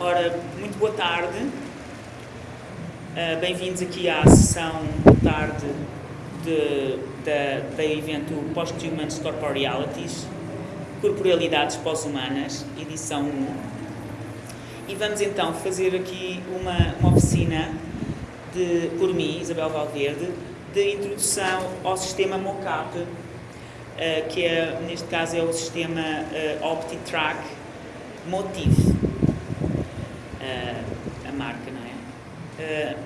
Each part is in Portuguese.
Ora, muito boa tarde. Uh, Bem-vindos aqui à sessão de tarde de, da, da evento Post-Humans Corporealities, Corporalidades Pós-Humanas, edição 1. E vamos então fazer aqui uma, uma oficina de, por mim, Isabel Valverde, de introdução ao sistema MOCAP, uh, que é, neste caso é o sistema uh, OptiTrack Motif uh, a marca, não é? Uh,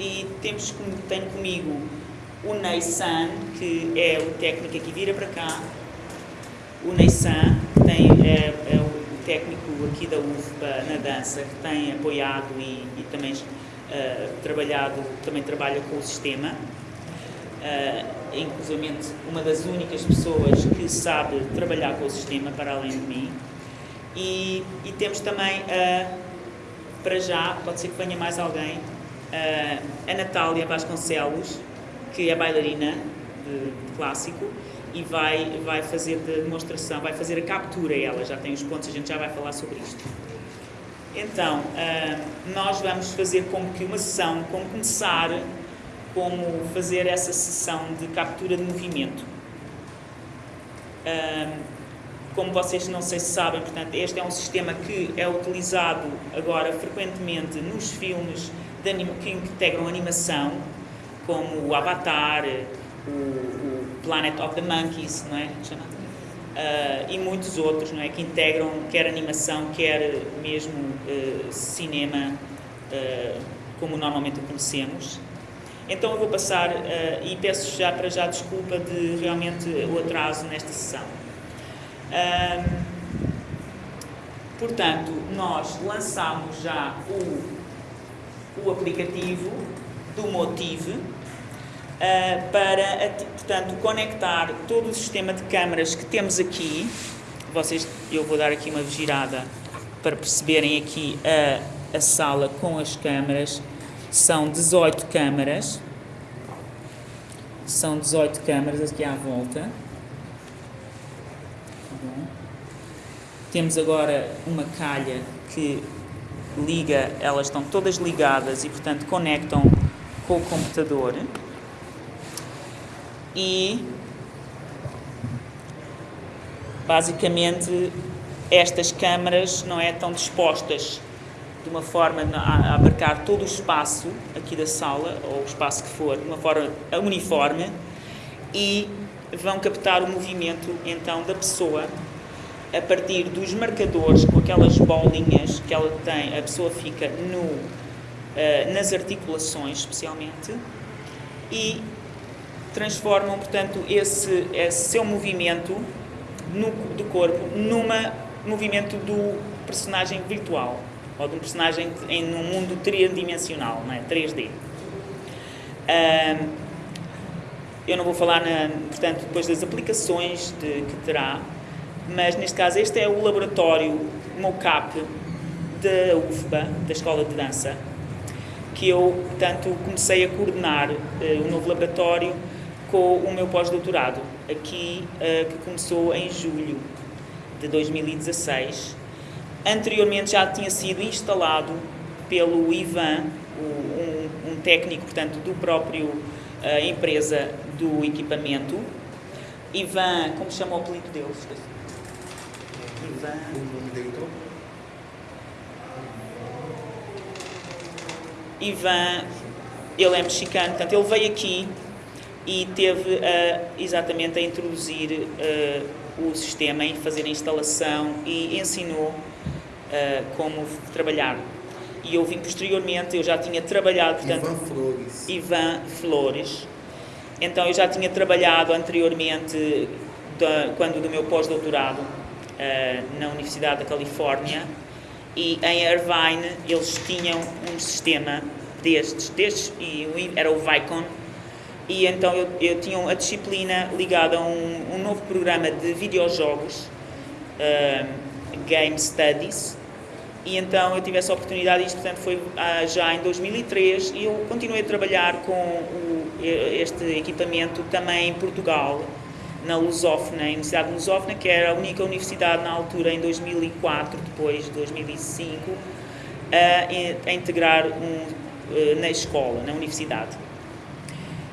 e temos, tenho comigo o Ney San, que é o técnico aqui, vira para cá. O Ney San, que tem, é, é o técnico aqui da UFPA na dança, que tem apoiado e, e também uh, trabalhado, também trabalha com o sistema. Uh, inclusive uma das únicas pessoas que sabe trabalhar com o sistema para além de mim. E, e temos também a para já, pode ser que venha mais alguém, uh, a Natália Vasconcelos, que é bailarina de, de, clássico e vai, vai fazer de demonstração, vai fazer a captura, ela já tem os pontos, a gente já vai falar sobre isto. Então, uh, nós vamos fazer como que uma sessão, como começar, como fazer essa sessão de captura de movimento. Como vocês não sei se sabem, portanto, este é um sistema que é utilizado agora frequentemente nos filmes que integram animação, como o Avatar, o, o Planet of the Monkeys, não é? Uh, e muitos outros, não é? Que integram quer animação, quer mesmo uh, cinema, uh, como normalmente o conhecemos. Então eu vou passar e peço já para já desculpa de realmente o atraso nesta sessão. Um, portanto, nós lançamos já o, o aplicativo do Motive uh, para, portanto, conectar todo o sistema de câmaras que temos aqui. Vocês, eu vou dar aqui uma girada para perceberem aqui a, a sala com as câmaras. São 18 câmaras. São 18 câmaras aqui à volta. Temos agora uma calha que liga, elas estão todas ligadas e, portanto, conectam com o computador. E, basicamente, estas câmaras não é tão dispostas de uma forma a abarcar todo o espaço aqui da sala, ou o espaço que for, de uma forma uniforme, e vão captar o movimento, então, da pessoa a partir dos marcadores, com aquelas bolinhas que ela tem, a pessoa fica no, uh, nas articulações, especialmente, e transformam, portanto, esse, esse seu movimento no, do corpo numa movimento do personagem virtual, ou de um personagem em um mundo tridimensional, não é? 3D. Uh, eu não vou falar, na, portanto, depois das aplicações de, que terá, mas neste caso este é o laboratório MOCAP da UFBA, da Escola de Dança, que eu, portanto, comecei a coordenar uh, o novo laboratório com o meu pós-doutorado, aqui, uh, que começou em julho de 2016. Anteriormente já tinha sido instalado pelo Ivan, o, um, um, técnico, portanto, do próprio uh, empresa do equipamento. Ivan, como chama o apelido dele? Ivan. Ele é mexicano, portanto, ele veio aqui e teve exatamente a introduzir uh, o sistema e fazer a instalação e ensinou uh, como trabalhar. E eu vim posteriormente, eu já tinha trabalhado, portanto, Ivan Flores. Ivan Flores. Então eu já tinha trabalhado anteriormente, da, quando do meu pós-doutorado, uh, na Universidade da Califórnia e em Irvine eles tinham um sistema destes, destes e era o Vicon e então eu, eu tinha a disciplina ligada a um, um novo programa de videojogos uh, Game Studies e então eu tive essa oportunidade, isto portanto foi uh, já em 2003 e eu continuei a trabalhar com o, este equipamento também em Portugal na Lusófona, a Universidade de Lusófona, que era a única universidade na altura, em 2004, depois de 2005, a, a integrar um, eh, na escola, na universidade.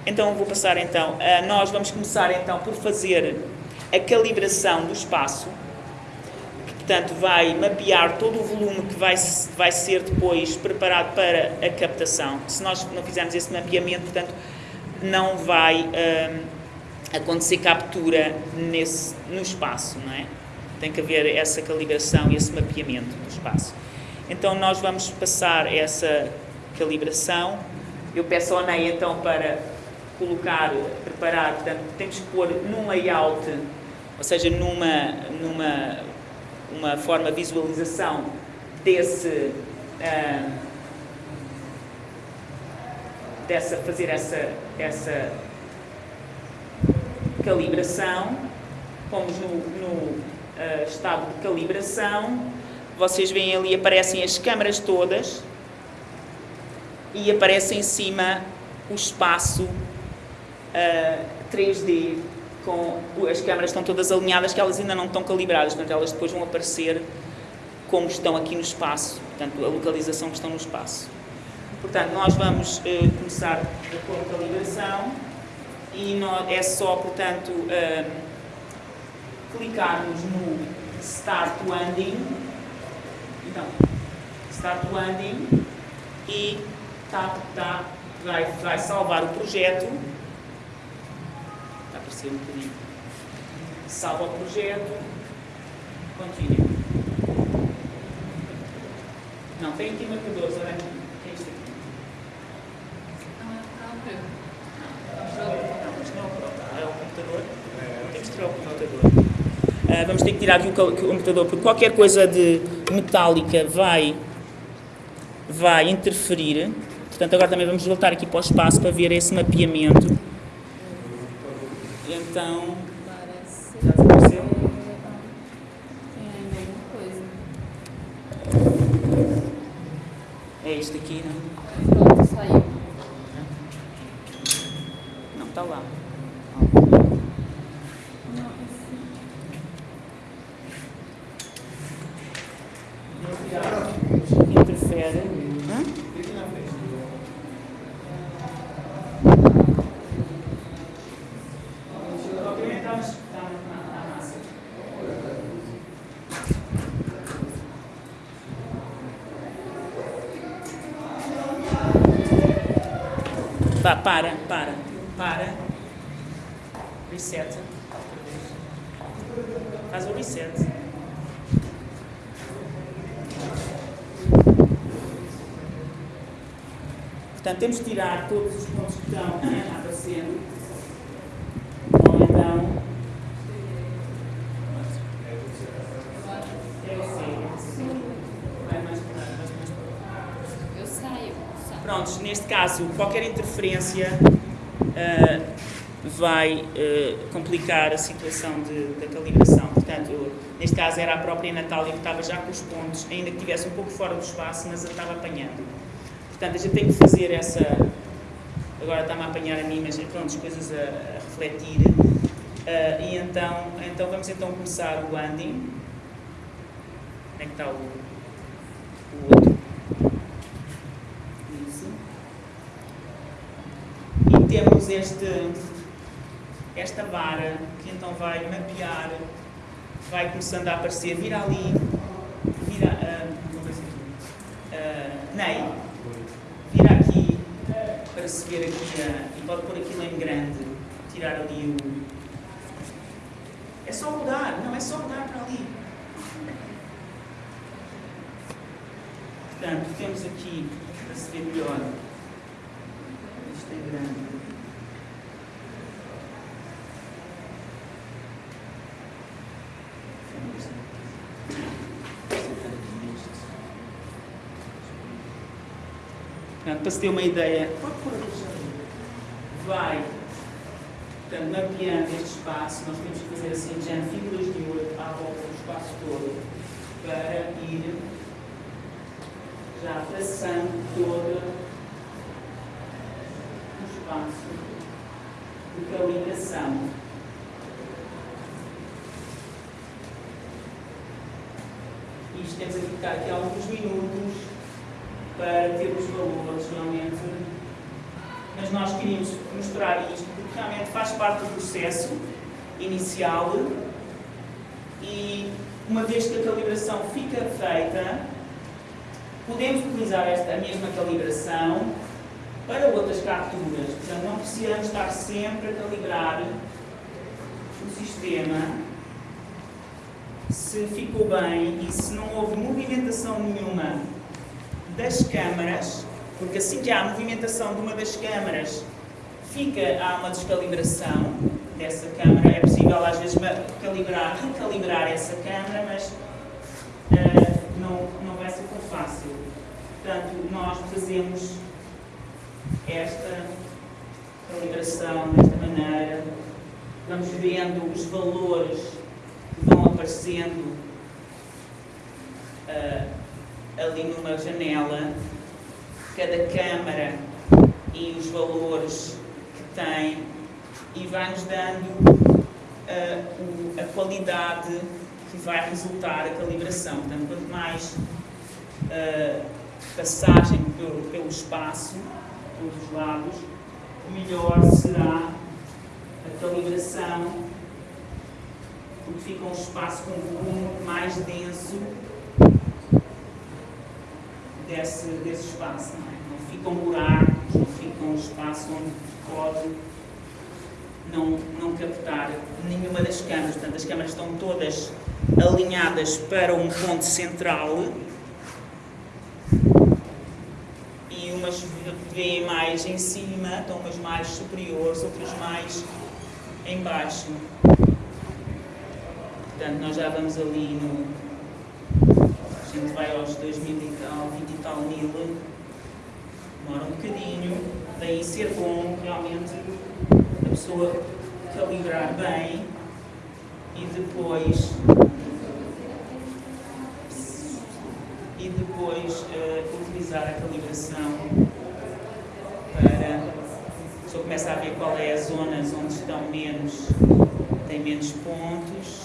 Então vou passar então, nós vamos começar então por fazer a calibração do espaço, que portanto vai mapear todo o volume que vai, vai ser depois preparado para a captação. Se nós não fizermos esse mapeamento, portanto, não vai hum, acontecer captura nesse, no espaço, não é? Tem que haver essa calibração e esse mapeamento do espaço. Então nós vamos passar essa calibração. Eu peço ao NEI então para colocar, preparar, portanto, temos que pôr num layout, ou seja, numa, numa uma forma de visualização desse, uh, dessa, fazer essa, essa calibração, pomos no, no uh, estado de calibração, vocês veem ali, aparecem as câmaras todas. E aparece em cima o espaço uh, eh, 3D com as câmaras estão todas alinhadas que elas ainda não estão calibradas, portanto elas depois vão aparecer como estão aqui no espaço, portanto a localização que estão no espaço. Portanto, nós vamos uh, começar com a calibração e é só, portanto, uh, clicarmos no Start Landing, então, Start Landing e tá, tá, vai, vai salvar o projeto, está a aparecer um bocadinho, salva o projeto, continue. Não, tem aqui marcadores, olha aqui. Uh, vamos ter que tirar aqui o computador, porque qualquer coisa de metálica vai, vai interferir. Portanto, agora também vamos voltar aqui para o espaço para ver esse mapeamento. Então, já desapareceu? É este aqui, não? Pronto, saiu. Está lá. Interfere. Hã? Para, para, para. Reset. Faz o reset. Portanto, temos que tirar todos os pontos que estão aparecendo. Ou então. Eu saio. Prontos, neste caso, qualquer interferência uh, vai uh, complicar a situação de, da calibração. Portanto, eu, neste caso era a própria Natália que estava já com os pontos, ainda que estivesse um pouco fora do espaço, mas a estava apanhando. Portanto, a gente tem que fazer essa. Agora está-me a apanhar a mim, mas pronto, as coisas a, a refletir. Uh, e então, então vamos então começar o landing. Onde é que está o, o outro? Isso. E temos este, esta vara que então vai mapear, vai começando a aparecer, vira ali, vira, uh, não vai ser tudo. Uh, Ney, aqui para aqui a, e pode pôr aquilo em grande, tirar ali o. É só mudar, não é só mudar para ali. Portanto, temos aqui para se ver melhor. Isto é grande. Para se ter uma ideia, vai. Portanto, mapeando este espaço, nós temos que fazer assim, já figuras de ouro à volta do espaço todo, para ir já traçando todo o espaço de calibração. Isto temos a ficar aqui alguns minutos para ter os valores realmente. Mas nós queríamos mostrar isto porque realmente faz parte do processo inicial e uma vez que a calibração fica feita, podemos utilizar esta a mesma calibração para outras capturas. Portanto, não precisamos estar sempre a calibrar o sistema se ficou bem e se não houve movimentação nenhuma das câmaras, porque assim que há movimentação de uma das câmaras, fica, há uma descalibração dessa câmara. É possível às vezes calibrar, recalibrar essa câmara, mas uh, não, não vai ser tão fácil. Portanto, nós fazemos esta calibração desta maneira, vamos vendo os valores que vão aparecendo uh, ali numa janela, cada câmara e os valores que tem e vai-nos dando uh, a qualidade que vai resultar a calibração. Portanto, quanto mais uh, passagem pelo, pelo espaço, pelos lados, melhor será a calibração, porque fica um espaço com um volume mais denso desse, desse espaço. Não, é? não ficam buracos, não fica um espaço onde pode não, não captar nenhuma das câmaras. Portanto, as câmaras estão todas alinhadas para um ponto central e umas vêm mais em cima, estão umas mais superiores, outras mais em baixo. Portanto, nós já vamos ali no. Vai aos 2 mil e tal, 20 e tal mil, demora um bocadinho, daí ser bom realmente a pessoa calibrar bem e depois e depois uh, utilizar a calibração para a pessoa começa a ver qual é as zonas onde estão menos tem menos pontos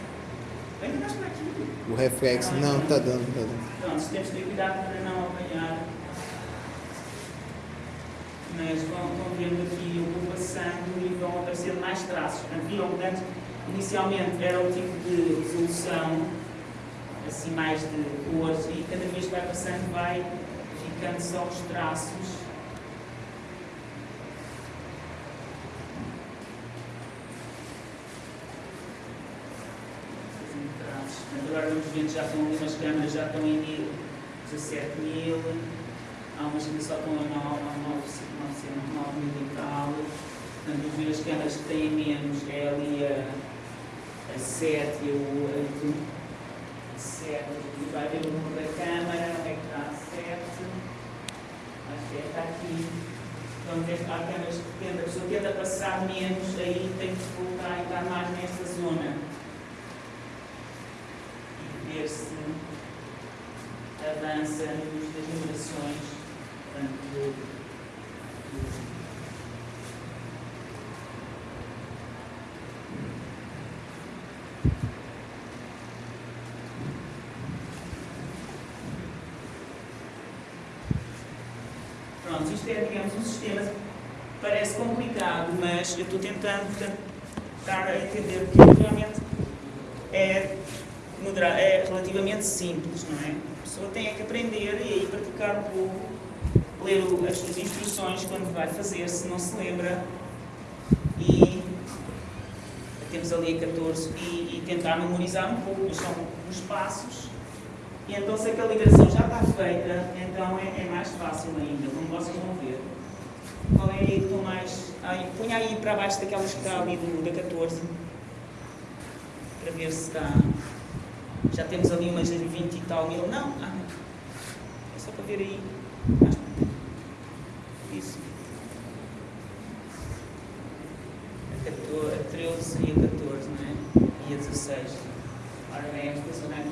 Não, tá dando, tá dando. Pronto, temos que ter cuidado para não apanhar. Mas vão vendo aqui, eu vou passando e vão aparecer mais traços. Viram, portanto, inicialmente era o tipo de resolução, assim mais de cores, e cada vez que vai passando vai ficando só os traços agora ver já estão algumas câmaras, já estão em 17 mil, há umas que só estão a 9, 9 mil e tal. Portanto, ver as câmaras que têm menos, é ali a, a 7 e a 8. 7, e vai ver o número da câmara, onde é que está a 7. Acho que é, está aqui. Então, há câmaras que tenta, a pessoa tenta passar menos, aí tem que voltar e estar mais nesta zona ver-se avança em das portanto, Pronto, isto é, digamos, um sistema parece complicado, mas eu estou tentando portanto, dar a entender que realmente é é relativamente simples, não é? A pessoa tem é que aprender e aí praticar um pouco, ler as, as instruções quando vai fazer, se não se lembra, e temos ali a 14 e, e tentar memorizar um pouco, são os passos e então se aquela ligação já está feita, então é, é, mais fácil ainda, como vocês vão ver. Qual é aí que mais. Aí, põe aí para baixo daquelas que está ali do, da 14. Para ver se está. Já temos ali umas 20 e tal mil. Não, ah, é só para ver aí. Isso. A, 14, a 13 e a 14, não é? E a 16. Ora, esta zona aqui também.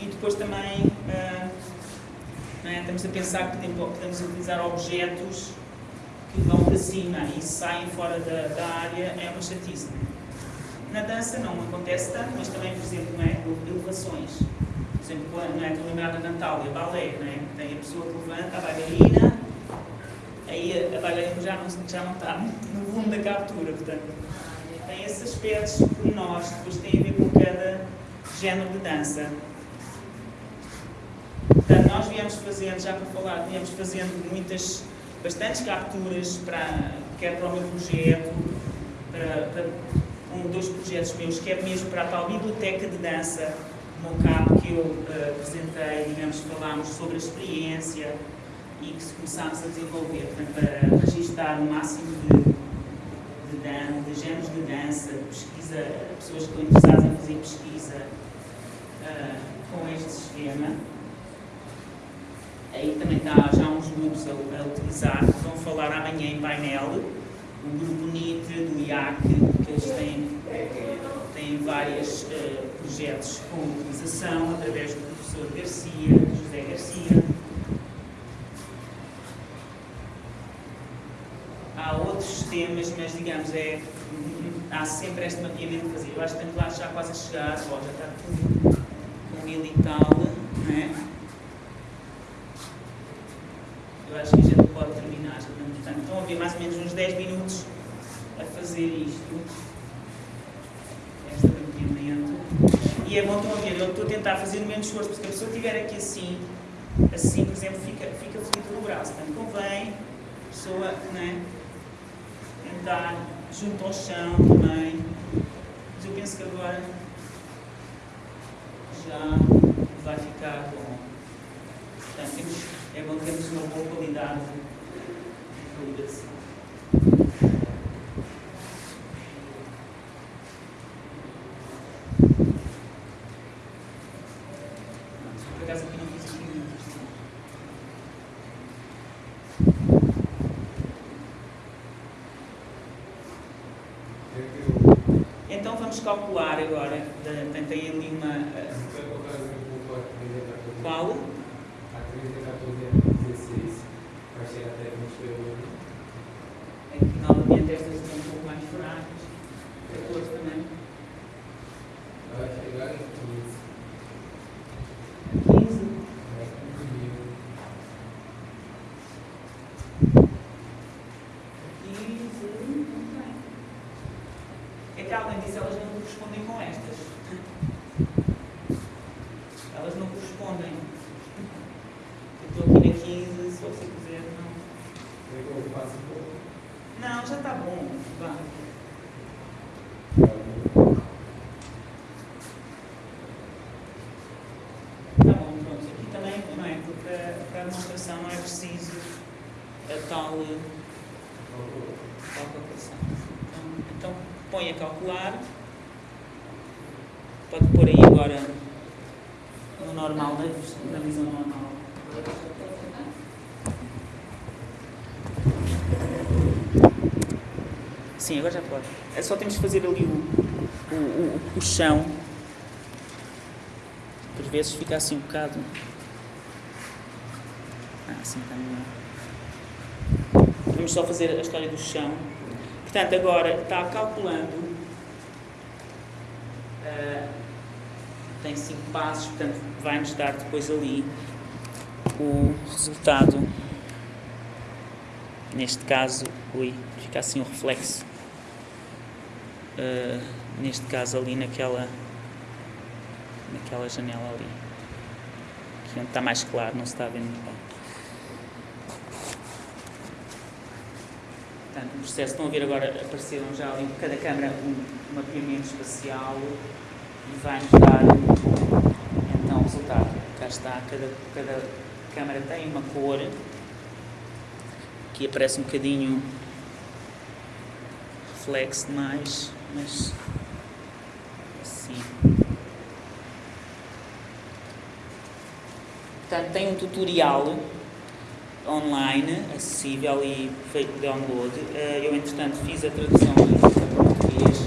E depois também uh, estamos a pensar que podemos utilizar objetos que vão para cima e saem fora da, da área, é uma chatice. Na dança não acontece tanto, mas também, por exemplo, não é? elevações. Por exemplo, quando, é? estou a lembrar da Natália, balé, é? tem a pessoa que levanta, a bailarina, aí a, a bailarina já não, já não está no volume da captura, portanto, tem esses aspectos nós depois tem a ver com cada género de dança. Portanto, nós viemos fazendo, já para falar, viemos fazendo muitas, bastantes capturas, para, quer para o meu projeto, para, para um, dois projetos meus, quer mesmo para a tal biblioteca de dança, cabo que eu uh, apresentei, digamos, falámos sobre a experiência e que começámos a desenvolver portanto, para registrar o máximo de, de, dan de géneros de dança, pesquisa, pessoas que estão interessadas em fazer pesquisa, uh, com este sistema. Aí também está já uns grupos a, a, utilizar, que vão falar amanhã em painel. O grupo NIT, do IAC, que eles têm, têm vários uh, projetos com utilização através do professor Garcia, José Garcia. Há outros temas, mas digamos, é, há sempre este mapeamento a fazer. Eu acho que estamos lá já quase a chegar, já está tudo mil e tal, não é? Eu acho que a gente pode terminar, portanto, estão a ver mais ou menos uns 10 minutos a fazer isto. Este mapeamento. E é bom estão a ver, eu estou a tentar fazer o menos esforço, porque a pessoa estiver aqui assim, assim, por exemplo, fica, fica fluido no braço. Portanto, convém a pessoa, não é? Tentar junto ao chão também. Mas eu penso que agora já vai ficar bom. Portanto, é bom termos uma boa qualidade de ligação. Por acaso aqui não fiz aqui Então vamos calcular agora, tem ali uma qual? A 30, 14 16, vai chegar até 21. É novamente estas estão um pouco mais fracas. 14 também. Vai chegar em 15. 15? É 15 mil. 15, É que além disso elas não correspondem com estas. Elas não correspondem. Eu estou aqui na 15, se você quiser, não. Eu faço um pouco. Não, já está bom. Vá. Tá bom, pronto. Aqui também não é, porque para a demonstração não é preciso a tal, tal calculação. Então, então põe a calcular. Pode pôr aí agora no normal, né? na visão normal. Sim, agora já pode. É só temos que fazer ali o, o, o, o chão. Às vezes fica assim um bocado. Ah, assim está melhor. Vamos só fazer a história do chão. Portanto, agora está calculando. Uh, tem 5 passos, portanto, vai-nos dar depois ali o resultado. Neste caso, ui, fica assim o reflexo. Uh, neste caso, ali naquela, naquela janela ali. Aqui onde está mais claro, não se está vendo muito bem. Portanto, processo, estão a ver agora, apareceram já ali cada câmara um, mapeamento espacial e vai-nos dar então o resultado. Cá está, cada, cada câmara tem uma cor. Aqui aparece um bocadinho reflexo demais, mas assim. Portanto, tem um tutorial online, acessível e feito download. Eh, eu, entretanto, fiz a tradução para português.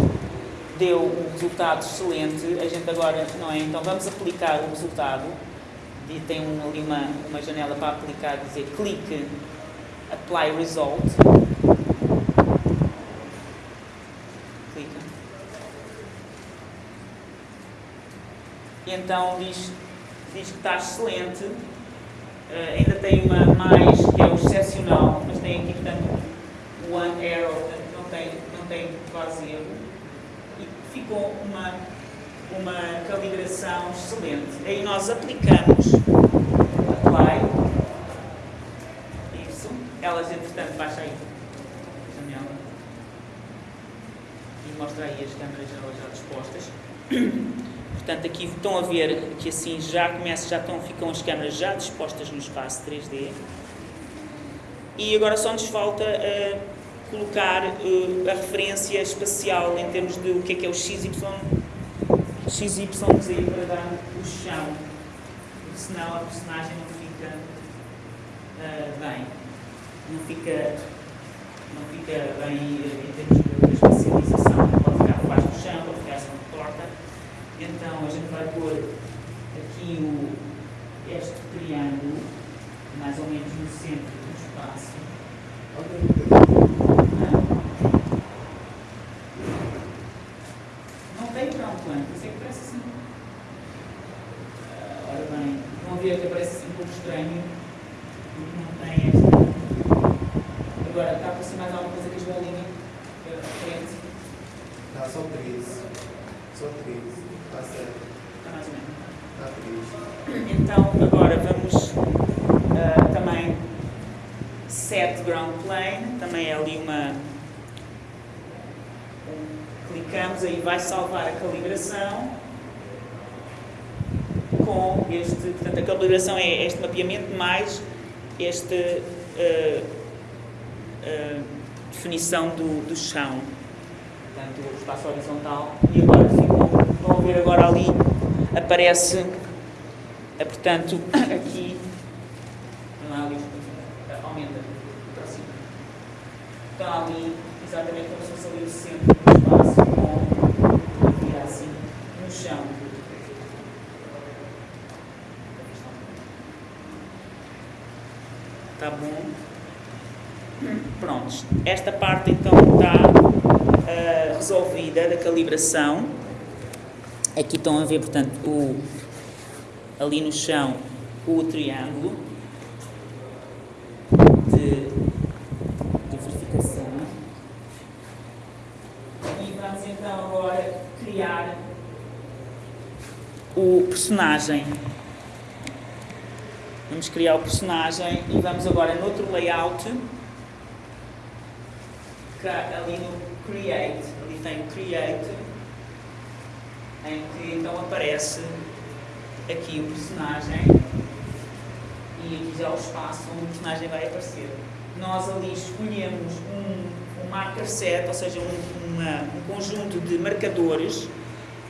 Deu um resultado excelente. A gente agora, não é? Então, vamos aplicar o resultado. E tem ali uma, uma janela para aplicar, dizer clique, apply result. Clica. E então diz, diz que está excelente Uh, ainda tem uma mais, que é o excepcional, mas tem aqui, portanto, one arrow, portanto, não tem, não tem quase erro. E ficou uma, uma calibração excelente. Aí nós aplicamos apply, isso, elas, entretanto, baixa aí a janela e mostra aí as câmeras já dispostas. Portanto, aqui estão a ver que assim já começa, já estão, ficam as câmaras já dispostas no espaço 3D. E agora só nos falta uh, colocar uh, a referência espacial em termos de o que é que é o XY, XYZ para dar o chão, senão a personagem não fica uh, bem. Não fica, não fica bem em termos de espacialização. Pode ficar debaixo do chão, pode ficar assim torta então a gente vai pôr aqui o, este triângulo, mais ou menos no centro do espaço. Não tem para um plano, isso é que parece assim. Uh, ora bem, vão ver que parece assim um pouco estranho, porque não tem esta. Agora, está a aparecer mais alguma coisa que as bolinhas? Frente. Está só três. Só três. Está certo. Está mais ou menos. Está Então, agora vamos uh, também set ground plane, também é ali uma. Um, clicamos aí, vai salvar a calibração com este. Portanto, a calibração é este mapeamento mais este. Uh, uh, definição do, do chão, portanto, o espaço horizontal, e agora ficou Vão ver agora ali, aparece, eh, portanto, aqui, ali, aumenta, aproxima. Está ali, exatamente como se fosse ali o centro do espaço, com virar assim, no chão. Está bom? Prontos. Esta parte então está uh, resolvida da calibração. Aqui estão a ver, portanto, o, ali no chão o triângulo de verificação. E vamos então agora criar o personagem. Vamos criar o personagem e vamos agora no outro layout, ali no Create, ali tem o Create, em que então aparece aqui o personagem e aqui já o espaço onde o personagem vai aparecer. Nós ali escolhemos um, um marker set, ou seja, um, uma, um conjunto de marcadores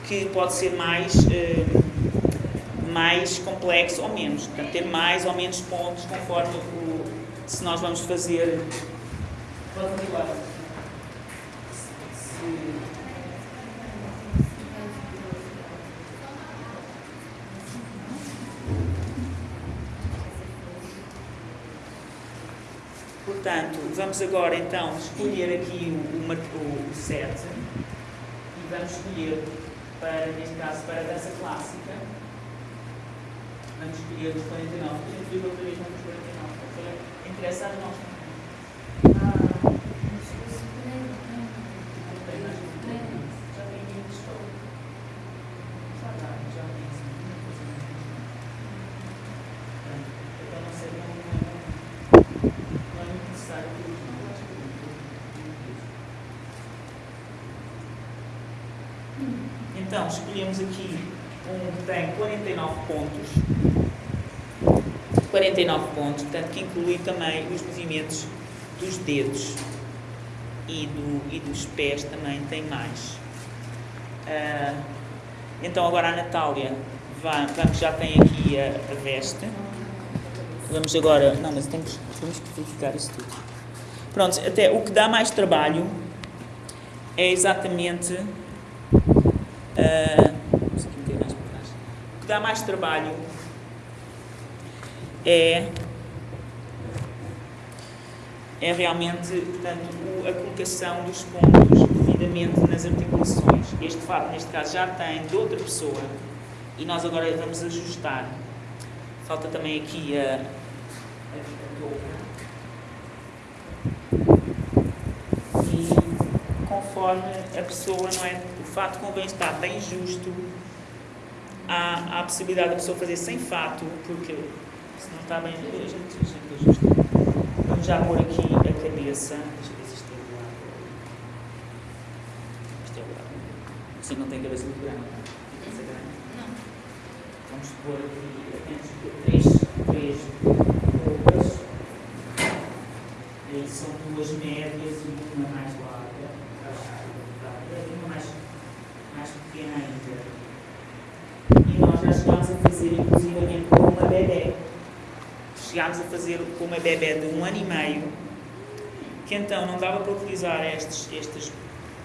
que pode ser mais, eh, mais complexo ou menos. Portanto, ter mais ou menos pontos conforme o, se nós vamos fazer. Pode continuar. Portanto, vamos agora então escolher aqui o, o, o e vamos escolher para, neste caso, para a dança clássica, vamos escolher os 49, a gente viu outra vez nos 49, interessa a nós Então, escolhemos aqui um que tem 49 pontos. 49 pontos, portanto, que inclui também os movimentos dos dedos e, do, e dos pés também tem mais. Uh, então, agora a Natália vamos, já tem aqui a, a, veste. Vamos agora. Não, mas temos, temos que verificar isso tudo. Pronto, até o que dá mais trabalho é exatamente Uh, o que dá mais trabalho é, é realmente portanto, a colocação dos pontos devidamente nas articulações. Este fato, neste caso, já tem de outra pessoa e nós agora vamos ajustar. Falta também aqui a, a, a conforme a pessoa, não é? fato convém estar bem justo. Há, a possibilidade da pessoa fazer sem fato, porque se não está bem. A gente, a gente ajusta. Vamos já pôr aqui a cabeça. Deixa eu ver se isto é o lado. Isto é o lado. Você não tem cabeça muito grande. Cabeça grande. Não. Vamos pôr aqui apenas três, três roupas. E são duas médias e uma mais larga. Uma mais mais pequena ainda. E nós já chegámos a fazer, inclusivamente, com uma bebê. Chegámos a fazer com uma bebê de um ano e meio, que então não dava para utilizar estes, estes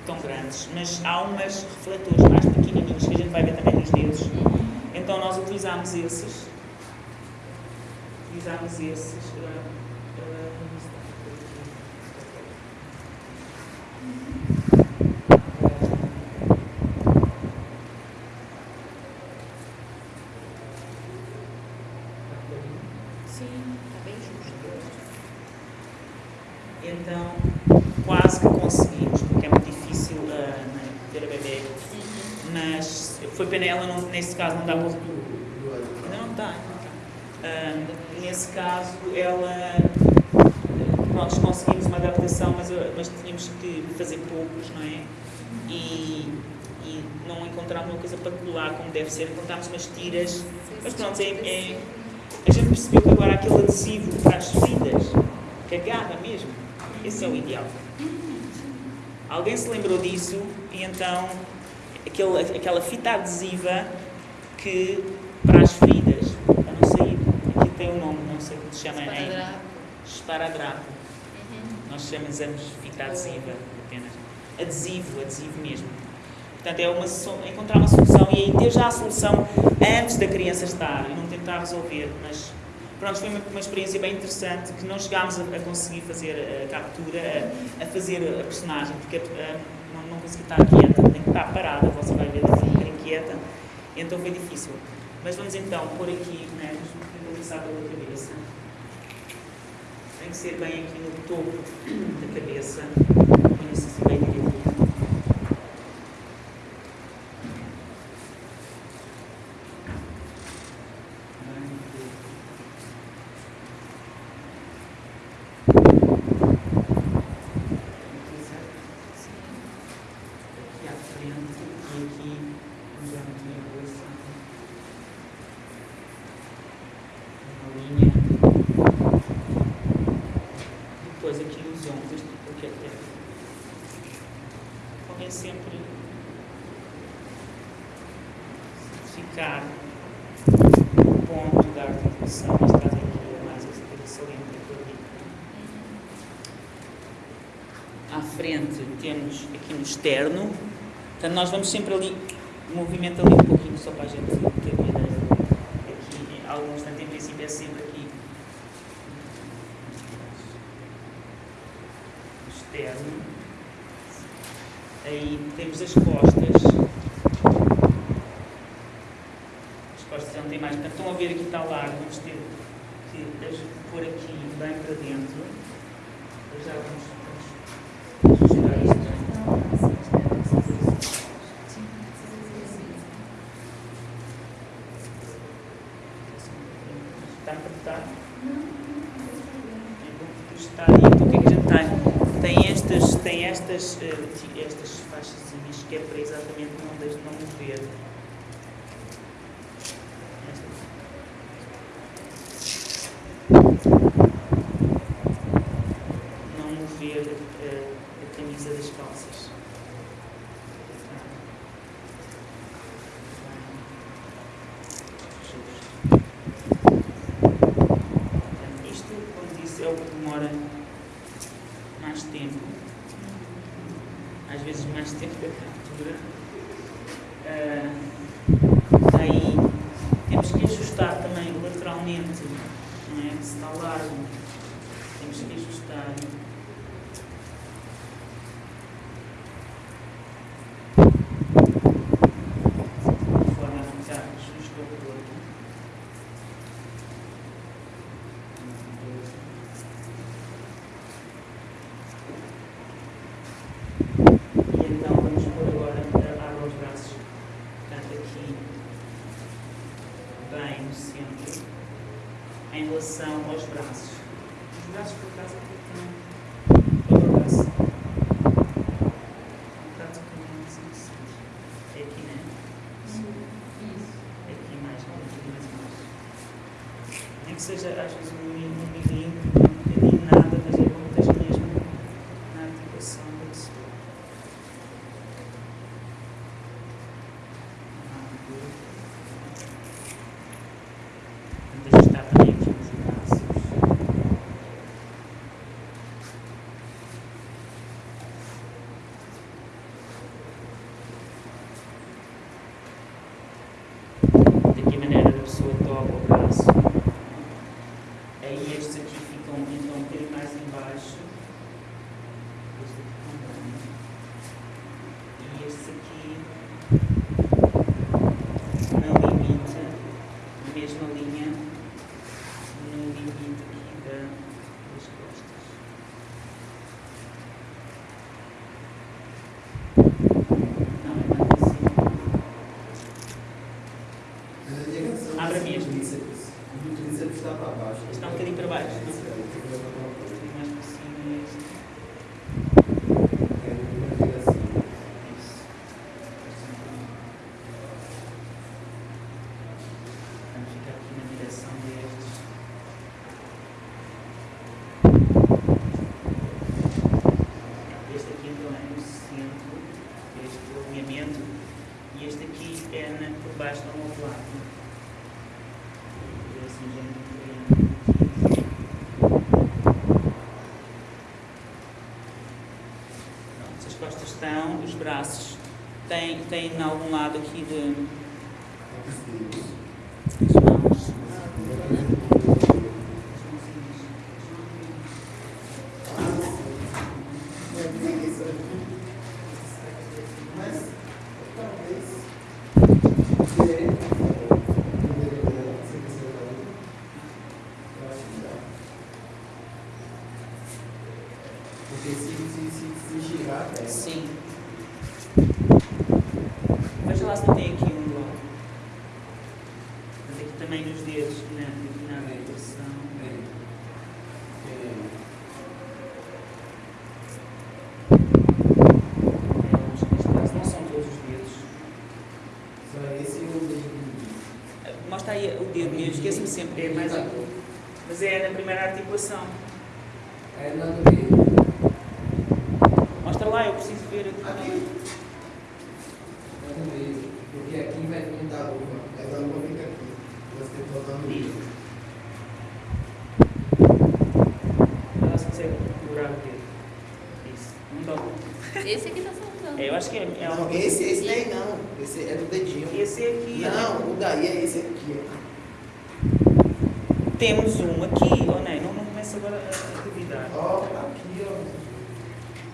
tão grandes, mas há umas refletores mais pequenininhos que a gente vai ver também nos dedos. Então nós utilizámos esses. Utilizámos esses. Uh, ela, não, nesse caso, não dá para. Não, não dá. Uh, nesse caso, ela. Pronto, conseguimos uma adaptação, mas, mas tínhamos que fazer poucos, não é? E, e não encontramos uma coisa para colar como deve ser. Encontramos umas tiras. Mas pronto, é, é, a gente percebeu que agora aquele adesivo para as feridas, cagada mesmo, esse é o ideal. Alguém se lembrou disso e então aquele, aquela fita adesiva que para as feridas, para não sair, aqui tem um nome, não sei como se chama em esparadrapo. Uhum. Nós chamamos fita adesiva apenas. Adesivo, adesivo mesmo. Portanto, é uma, encontrar uma solução e aí ter já a solução antes da criança estar e não tentar resolver, mas pronto, foi uma, uma experiência bem interessante que não chegámos a, a conseguir fazer a captura, a, a, fazer a personagem, porque a, não, não consegui estar quieta, estar parada, você vai ver, um bocadinho quieta, então foi difícil. Mas vamos então pôr aqui, né, começar pela cabeça. Tem que ser bem aqui no topo da cabeça, isso bem direitinho. externo. Portanto, nós vamos sempre ali, movimento ali um pouquinho, só para a gente ter uma ideia. Aqui, alguns instante, em princípio, é sempre aqui. Externo. Aí temos as costas. As costas já não tem mais. Portanto, estão a ver aqui está lá que seja, às vezes, um menino, um menino braços. Tem, tem em algum lado aqui. É, mais. Tá Mas é na primeira articulação. É na do quê? Mostra lá, eu preciso ver aqui. Aqui? É no meio, porque aqui vai vir da luva. Essa luva fica aqui. Você tem que botar no meio. Ela se consegue procurar o dedo. Isso. Um bom. Esse aqui tá saltando. É, eu acho que é. é não, esse, esse daí não. Esse é do dedinho. Esse aqui. Não, é... o daí é esse aqui. Temos um aqui, ou oh, não, não começa agora a duvidar. Oh, aqui, ó.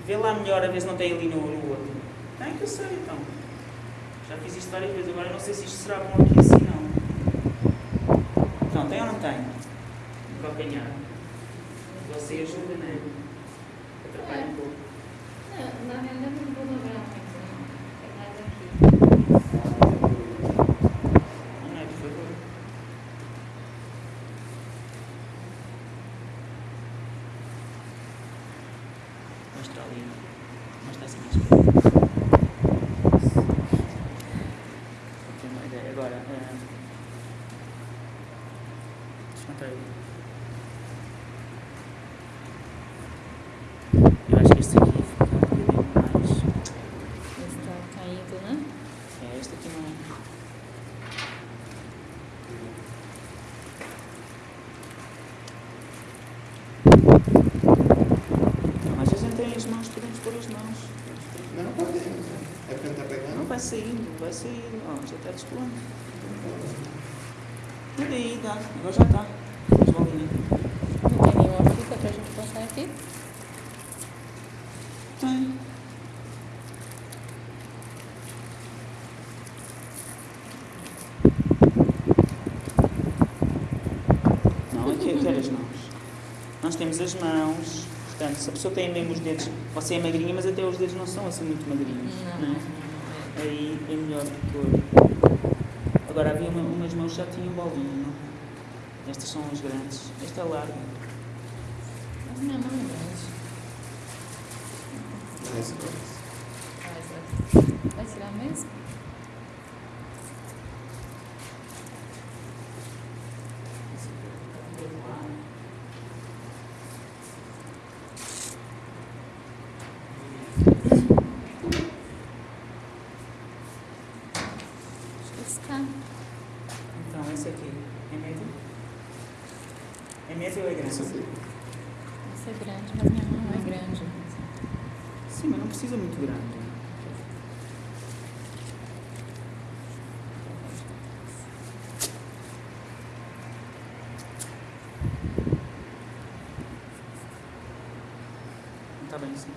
Vê lá melhor a ver se não tem ali no, no outro. Tem que eu sei então. Já fiz isto várias vezes, agora não sei se isto será bom aqui assim não. Então, tem ou não tem? Um calcanhar. Você ajuda, não é? Atrapalha um é. pouco. Não, na verdade não vou lembrar. As mãos. Não podemos. né? É porque não tá Não pegando? vai saindo, vai saindo. Ó, já está descolando. Olha aí, dá. Agora já está. Não tem nenhuma fita pra gente passar aqui? Tem. Não, aqui, aqui as mãos. Nós temos as mãos, portanto, se a pessoa tem mesmo os dedos, você é magrinha, mas até os dedos não são assim muito magrinhos. Não, né? não, não. Aí é melhor pôr. Agora havia uma, umas mãos que já tinham bolinha, não? Estas são as grandes. Esta é larga. Minha mão é grande. Essa coisa. Vai, vai. Vai tirar mesmo? Acho que está. Então, esse aqui é médio? É médio ou é grande? Essa aqui. É grande, mas minha mão é grande. Sim, mas não precisa muito grande. Está bem, sim.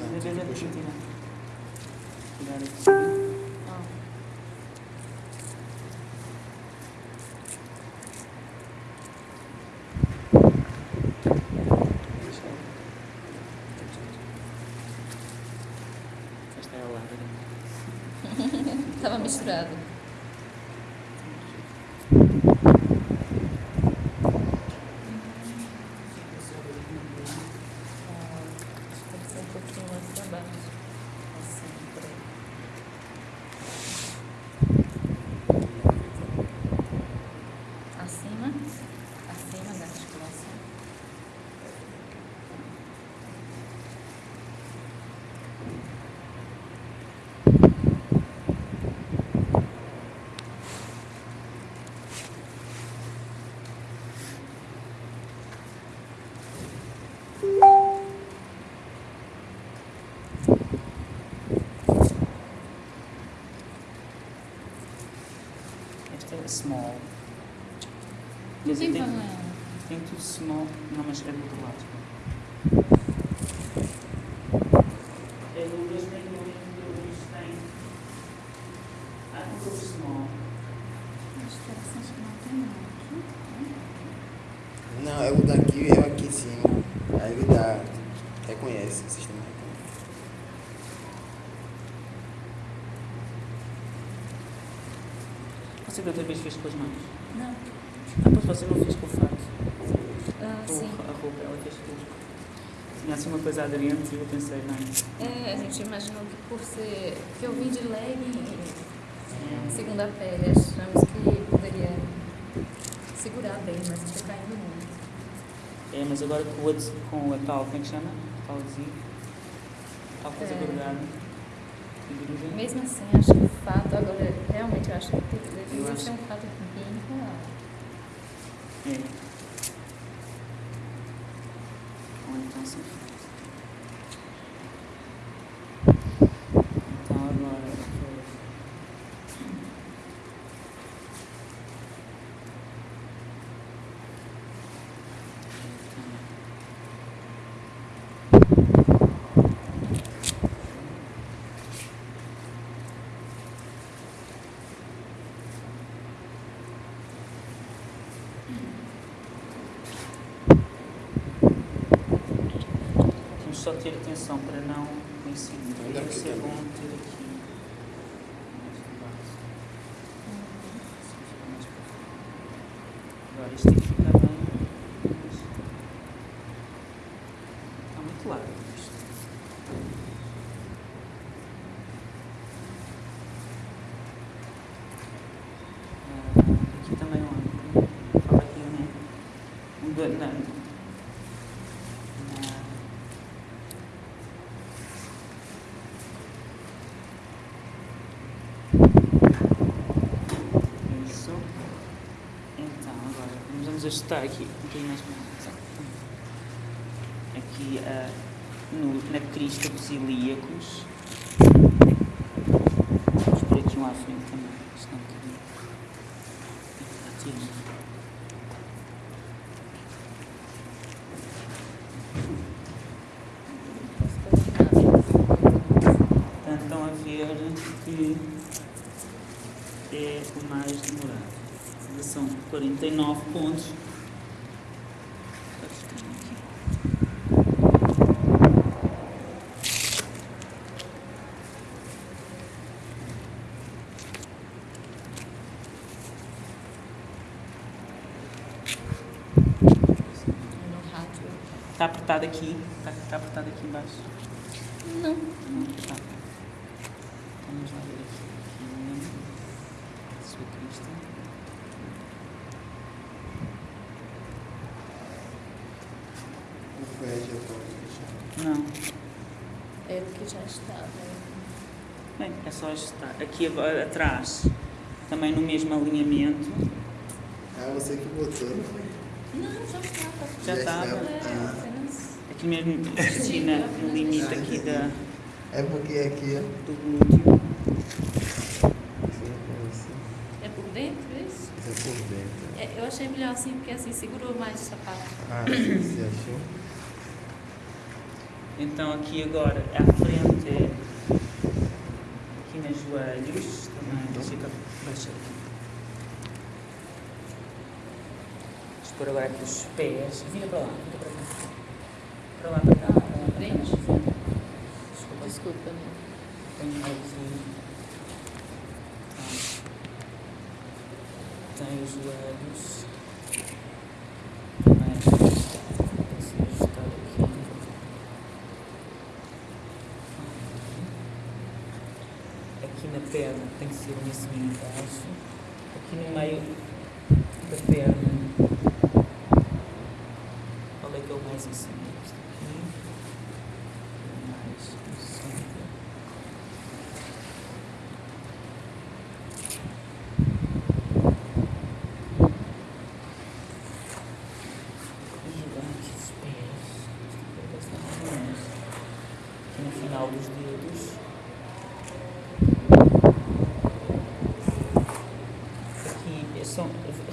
Não, Às vezes é puxa. preciso tirar. Tirar aqui. Ó. Esta é a larga. Tava misturado. Tem que ser um pouquinho mais pra baixo. Assim, por aí. Acima, acima da articulação. Esta é small. Quer Não dizer, tem tem, problema. tem tudo small. Não, mas é do outro lado. É do 2 milhões tem. Ah, não sou small. Acho interessante que não tem não. Não, é o daqui e é o aqui em cima. Aí ele dá. Reconhece, o sistema reconhece. Você da outra vez fez com as mãos? Não. Ah, pois você não fez com o fato. Ah, Com sim. a roupa, ela fez com. Tinha assim uma coisa aderente e eu pensei, não. É, a gente imaginou que por ser. que eu vim de legging e segunda pele, achamos que poderia segurar bem, mas está caindo muito. É, mas agora com, o outro- com a tal, como é que chama? Talzinho. Tal coisa É. grudada. Mesmo assim, acho que o fato, agora, realmente, eu acho que Eu deveria acho- ser um fato bem real. É. Ou então sim. Então agora. Só ter atenção para não coincidir. Deve ser fica bom ter aqui. Agora isto tem que ficar bem. Está muito largo isto. Ah, aqui também ó. Fala aqui, né? Um do- na, na, Isso. Então, agora ajustar aqui um bocadinho mais Aqui ah, no, na crista dos ilíacos. Vamos por aqui um à frente também. Senão. Aqui. Portanto, estão a ver que é o mais demorado. São 49 pontos. Está ficando aqui. No rádio. Está apertado aqui. Está, está apertado aqui embaixo. Não. Não, está. Vamos lá ver aqui. Sua crista. O pé já pode deixar. Não. É do que já estava. Bem, é só ajustar. Aqui agora atrás, também no mesmo alinhamento. Ah, você que botou, não foi? Não, já estava. Já Já estava. estava. É, Ah. Mesmo, Cristina, no limite aqui da, É porque aqui, ó. do glúteo. Sim. É por dentro isso? Isso é por dentro. É, eu achei melhor assim, porque assim segurou mais o sapato. Ah, você achou? Então aqui agora à frente é aqui nos joelhos também. Fica baixa aqui. Vamos pôr agora aqui os pés. Vira para lá, vira para cá. Para lá, para cá. Para lá, para cá. Frente? Desculpa, Desculpa, né? Tem aqui. Tá. Tem os joelhos. Ajustado aqui. Aqui na perna tem que ser um assim embaixo. Aqui no meio da perna. Qual é que é o mais em cima? Este aqui. Mais em cima. E aqui os pés. Esta parte está mais ou menos. Aqui no final dos dedos. Aqui é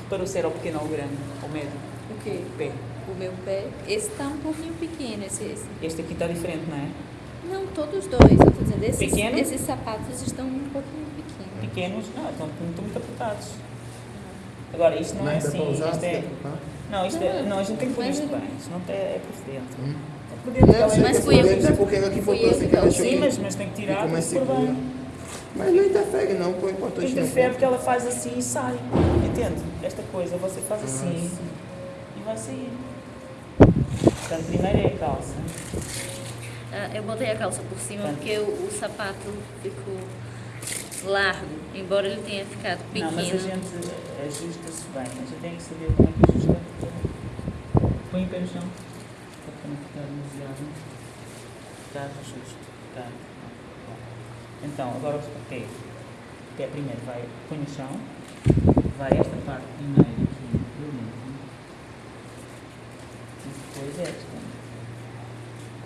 são. Reparou se era o pequeno ou o grande? Ou médio? O quê? O pé. O meu pé. Esse está um pouquinho pequeno, esse, esse. Este aqui está diferente, não é? Não, todos dois. Eu estou dizendo, esses, Pequeno? esses sapatos estão um pouquinho pequenos. Pequenos, não, estão, estão muito apertados. Agora, isto não é Mas dá assim. usar? Isto é, pra- não, isto é, Não, não, a gente tem que pôr isto bem. Isto não é, é por dentro. Hum. É por dentro. Não, Mas que fui por eu é porque aqui botou eu assim que Sim, mas, mas tem que tirar bem. Mas não interfere não, põe importante não. Interfere porque ela faz assim e sai. Entende? Esta coisa você faz Ah, assim sim. e vai sair. Portanto, primeiro é a calça. Ah, eu botei a calça por cima Tá. porque o, o sapato ficou largo, embora ele tenha ficado pequeno. Não, mas a gente ajusta-se bem. A gente tem que saber como é que ajusta. Põe o pé no chão. Para não ficar demasiado. Ficar justo. Ficar. Então, agora o pé. O pé primeiro vai, põe no chão. Vai esta parte primeiro aqui do limpo. E depois esta.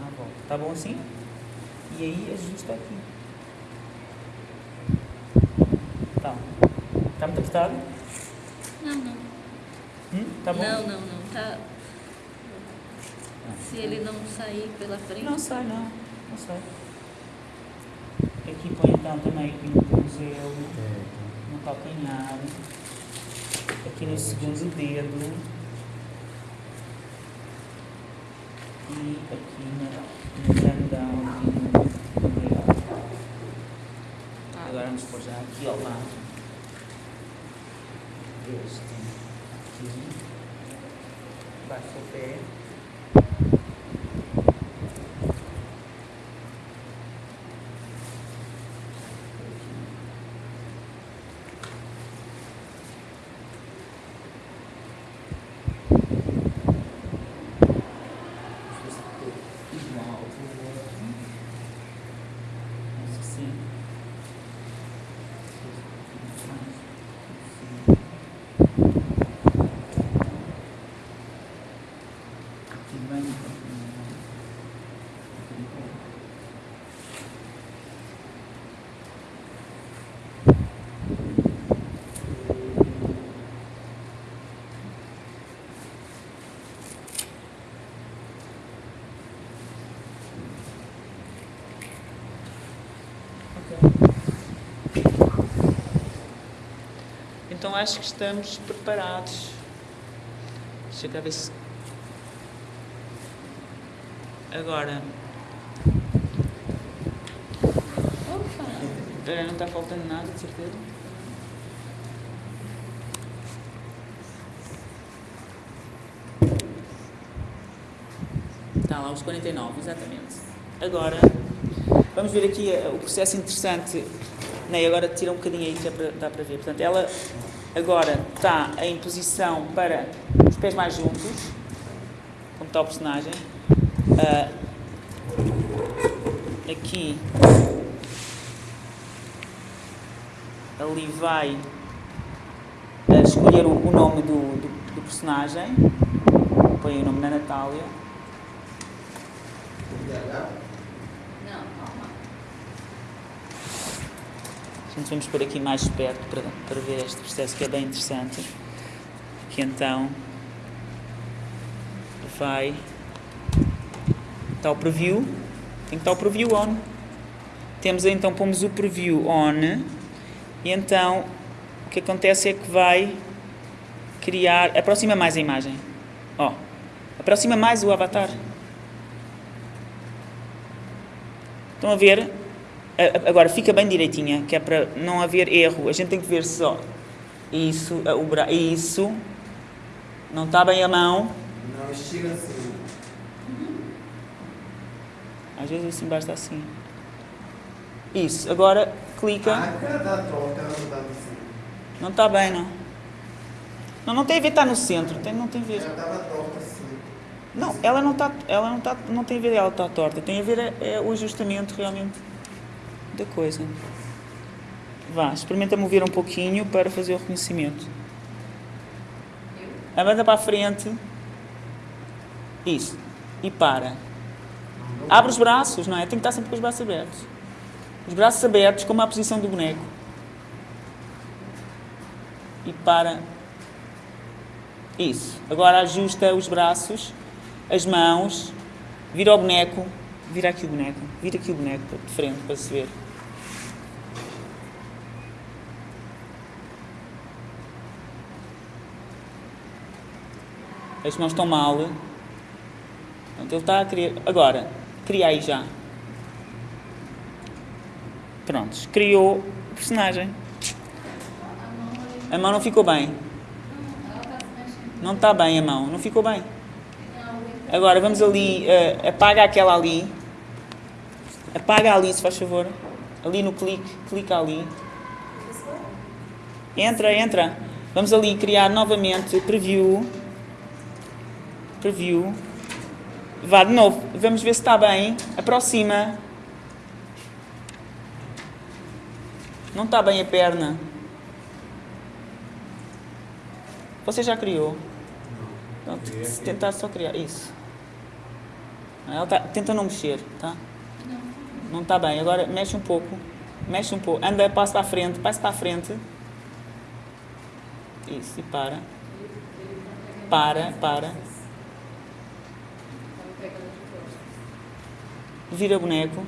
Ah, bom. Tá bom assim? E aí ajusta aqui. Então, está muito apertado? Não, não. Hum? Tá bom? Não, não, não. Tá... Se ele não sair pela frente. Não sai, não. Não sai. Aqui põe então também aqui no tornozelo, no calcanhar, aqui no segundo dedo. e aqui na, no grandão, no. Agora vamos pôr já aqui ao lado. Este aqui. Baixa o pé. Igual ao outro. Acho que sim. Aqui bem. Então acho que estamos preparados. Deixa cá ver se. Agora. Opa! Espera, não está faltando nada, de certeza? Está lá os 49, exatamente. Agora, vamos ver aqui eh, o processo interessante. Ney, agora tira um bocadinho aí que é dá para ver. Portanto, ela agora está em posição para os pés mais juntos, como está o personagem. Ah, aqui, ali vai ah, escolher o, o nome do, do, do personagem. Põe o nome da Natália. Vamos por aqui mais perto para, para ver este processo que é bem interessante. Que então vai. Está o preview. Tem que estar o preview on. Temos então, pomos o preview on. E então o que acontece é que vai criar. Aproxima mais a imagem. Ó. Aproxima mais o avatar. Estão a ver? Agora fica bem direitinha, que é para não haver erro. A gente tem que ver só. Isso, o bra... isso. Não está bem a mão. Não, estica assim. Às vezes assim basta assim. Isso. Agora clica. A cada troca ela não dá assim. Não está bem, não. Não, não tem a ver estar no centro. Tem, não tem a ver. Ela tava torta assim. Não, ela não está. Ela não está. Não tem a ver ela estar torta. Tem a ver é o ajustamento realmente da coisa. Vá, experimenta mover um pouquinho para fazer o reconhecimento. Anda para a frente. Isso. E para. Abre os braços, não é? Tem que estar sempre com os braços abertos. Os braços abertos, como a posição do boneco. E para. Isso. Agora ajusta os braços, as mãos, vira o boneco. Vira aqui o boneco. Vira aqui o boneco de frente para se ver. As mãos estão mal. Portanto, ele está a querer. Agora, cria aí já. Prontos, criou o personagem. A mão não ficou bem. Não está bem a mão, não ficou bem. Agora vamos ali, eh, apaga aquela ali. Apaga ali, se faz favor. Ali no clique, clica ali. Entra, entra. Vamos ali criar novamente preview. Preview. Vá de novo, vamos ver se está bem. Aproxima. Não está bem a perna. Você já criou? Então, t- se tentar só criar. Isso. Ela tá, tenta não mexer, tá? Não está bem. Agora mexe um pouco. Mexe um pouco. Anda, passa para a frente. Passa para a frente. Isso, e para. Para, para. vira boneco.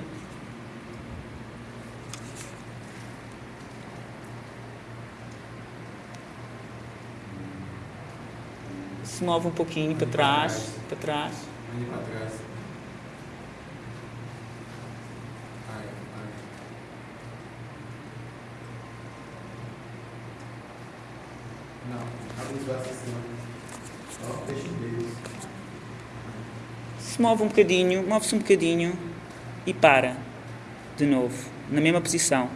Se move um pouquinho para trás, para trás. Para trás. Não, abre os braços assim. Ó, deixa o Se move um bocadinho, move-se um bocadinho e para. De novo, na mesma posição.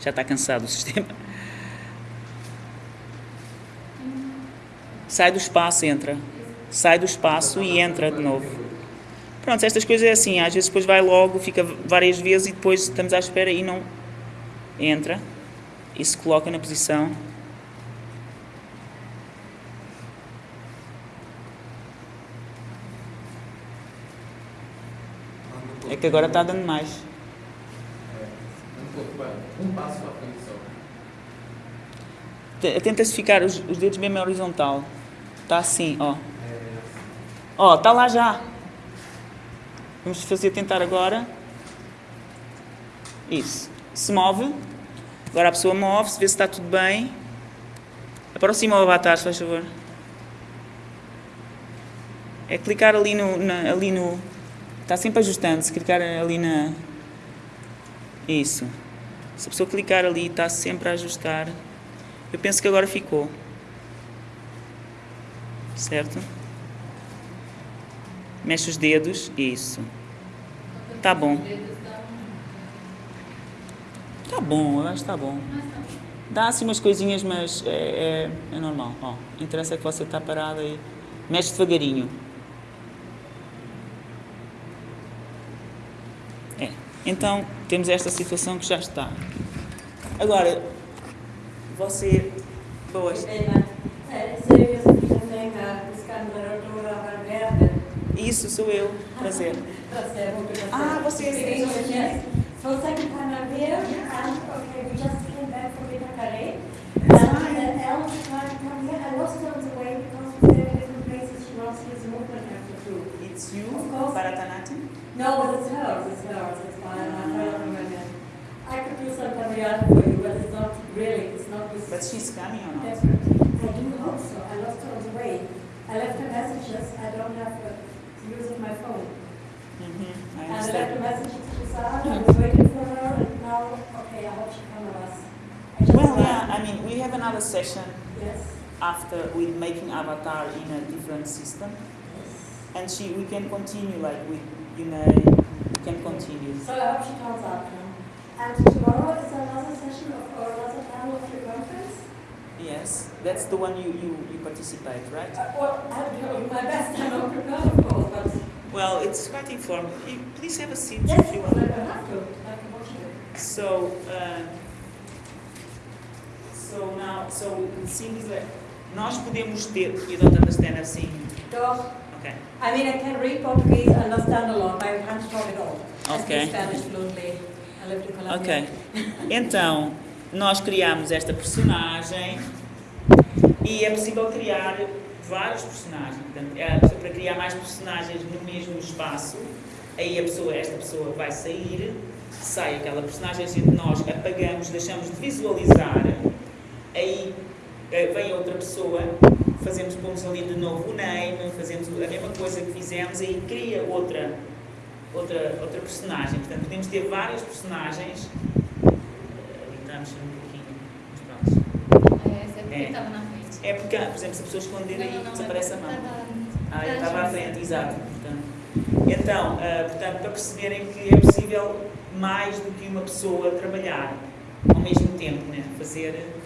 Já está cansado o sistema. Sai do espaço, entra. Sai do espaço e entra de novo. Pronto, estas coisas é assim, às vezes depois vai logo, fica várias vezes e depois estamos à espera e não entra e se coloca na posição. Que agora está dando mais. Um passo frente só. Tenta-se ficar os, os dedos mesmo horizontal. Está assim, ó. Ó, está lá já. Vamos fazer tentar agora. Isso. Se move. Agora a pessoa move-se, vê se está tudo bem. Aproxima o avatar, se faz favor. É clicar ali no, na- ali no. Está sempre ajustando. Se clicar ali na. Isso. Se a pessoa clicar ali, está sempre a ajustar. Eu penso que agora ficou. Certo? Mexe os dedos. Isso. Tá bom. Tá bom, eu acho que tá bom. Dá assim umas coisinhas, mas é, é, é normal. Ó, interessa é que você está parado aí. Mexe devagarinho. É. Então, temos esta situação que já está. Agora, você. Boas. Isso, sou eu. Prazer. Ah, você é So second time I'm here, and okay, we just came back from Vita Calais. And the elder tried to come here, I lost her on the way because we're in different places, she lost his movement after two. It's you. Bharatanatyam? No, but it's hers, it's hers, it's fine, I'm trying to remember. I could do some caviar for you, but it's not really, it's not this. But she's coming or not? I do hope so, I lost her on the way. I left her messages, I don't have uh, using my phone. Mhm, I And I left a message to Sarah, I was waiting for her, and now, okay, I hope she comes us. Well, yeah, I mean, we have another session Yes, after with making avatar in a different system, yes. and she we can continue like we you may we can continue. So I hope she comes now. And tomorrow is another session of, or another panel of your conference? Yes, that's the one you you, you participate, right? Uh, Well, I'll do my best, I'm not prepared, of course, but Well, it's quite informal. Please have a seat yes, if you want. don't have to, I can watch it. So. Uh, so now, so it seems that nós podemos ter. You don't understand assim. Doch, Okay. I mean, I can read Portuguese, understand a lot, but I can't talk at all. I Okay. Spanish fluently, I lived in Colombia. Ok. Então, nós criamos esta personagem e é possível criar vários personagens. Portanto, é, para criar mais personagens no mesmo espaço, aí a pessoa, esta pessoa vai sair, sai aquela personagem, nós apagamos, deixamos de visualizar, aí eh, vem outra pessoa, fazemos, pomos ali de novo o name, fazemos a mesma coisa que fizemos, aí cria outra outra, outra personagem. Portanto, podemos ter várias personagens. A mexer um pouquinho. Mas pronto. É, é porque É. estava na frente. É porque, por exemplo, se a pessoa esconder aí, Não, não, não, desaparece a é mão. Ah, eu estava- à frente, exato. Portanto, então, ah, portanto, para perceberem que é possível mais do que uma pessoa trabalhar ao mesmo tempo, né? fazer ah,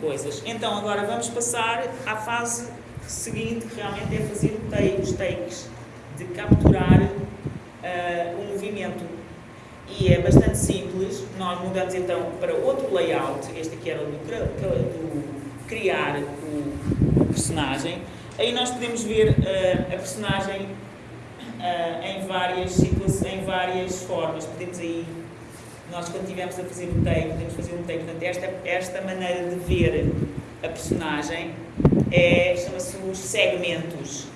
coisas. Então, agora vamos passar à fase seguinte, que realmente é fazer os takes, de capturar ah, o movimento. E é bastante simples. Nós mudamos então para outro layout. Este aqui era o do, do criar o, o personagem. Aí nós podemos ver ah, a personagem ah, em várias em várias formas. Podemos aí, nós quando estivermos a fazer um take, podemos fazer um take. Portanto, esta, esta maneira de ver a personagem é, chama-se os segmentos.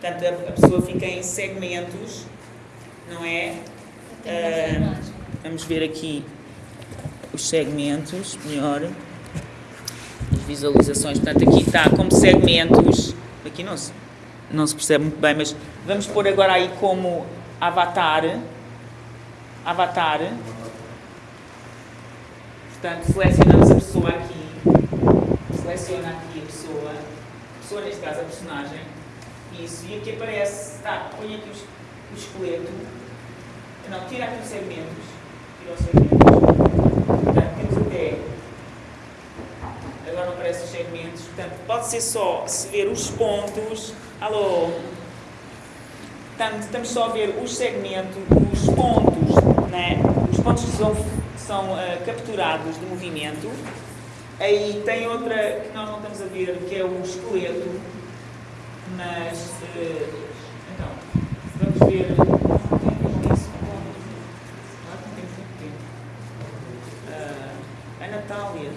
Portanto, a, a pessoa fica em segmentos, não é? Imagem. Vamos ver aqui os segmentos, melhor. As visualizações. Portanto, aqui está como segmentos. Aqui não se, não se percebe muito bem, mas vamos pôr agora aí como avatar. Avatar. Portanto, selecionamos a pessoa aqui, seleciona aqui a pessoa, a pessoa neste caso a personagem, isso, e aqui aparece, tá, põe aqui os- o esqueleto, não, tira aqui os segmentos, tira os segmentos, portanto, temos até, agora não aparecem os segmentos, portanto, pode ser só se ver os pontos, alô, Portanto, estamos só a ver os segmentos, os pontos, né? os pontos que são, são ah, capturados do movimento. Aí tem outra que nós não estamos a ver, que é o esqueleto. Mas, eh, então, vamos ver. Ah, a Natália.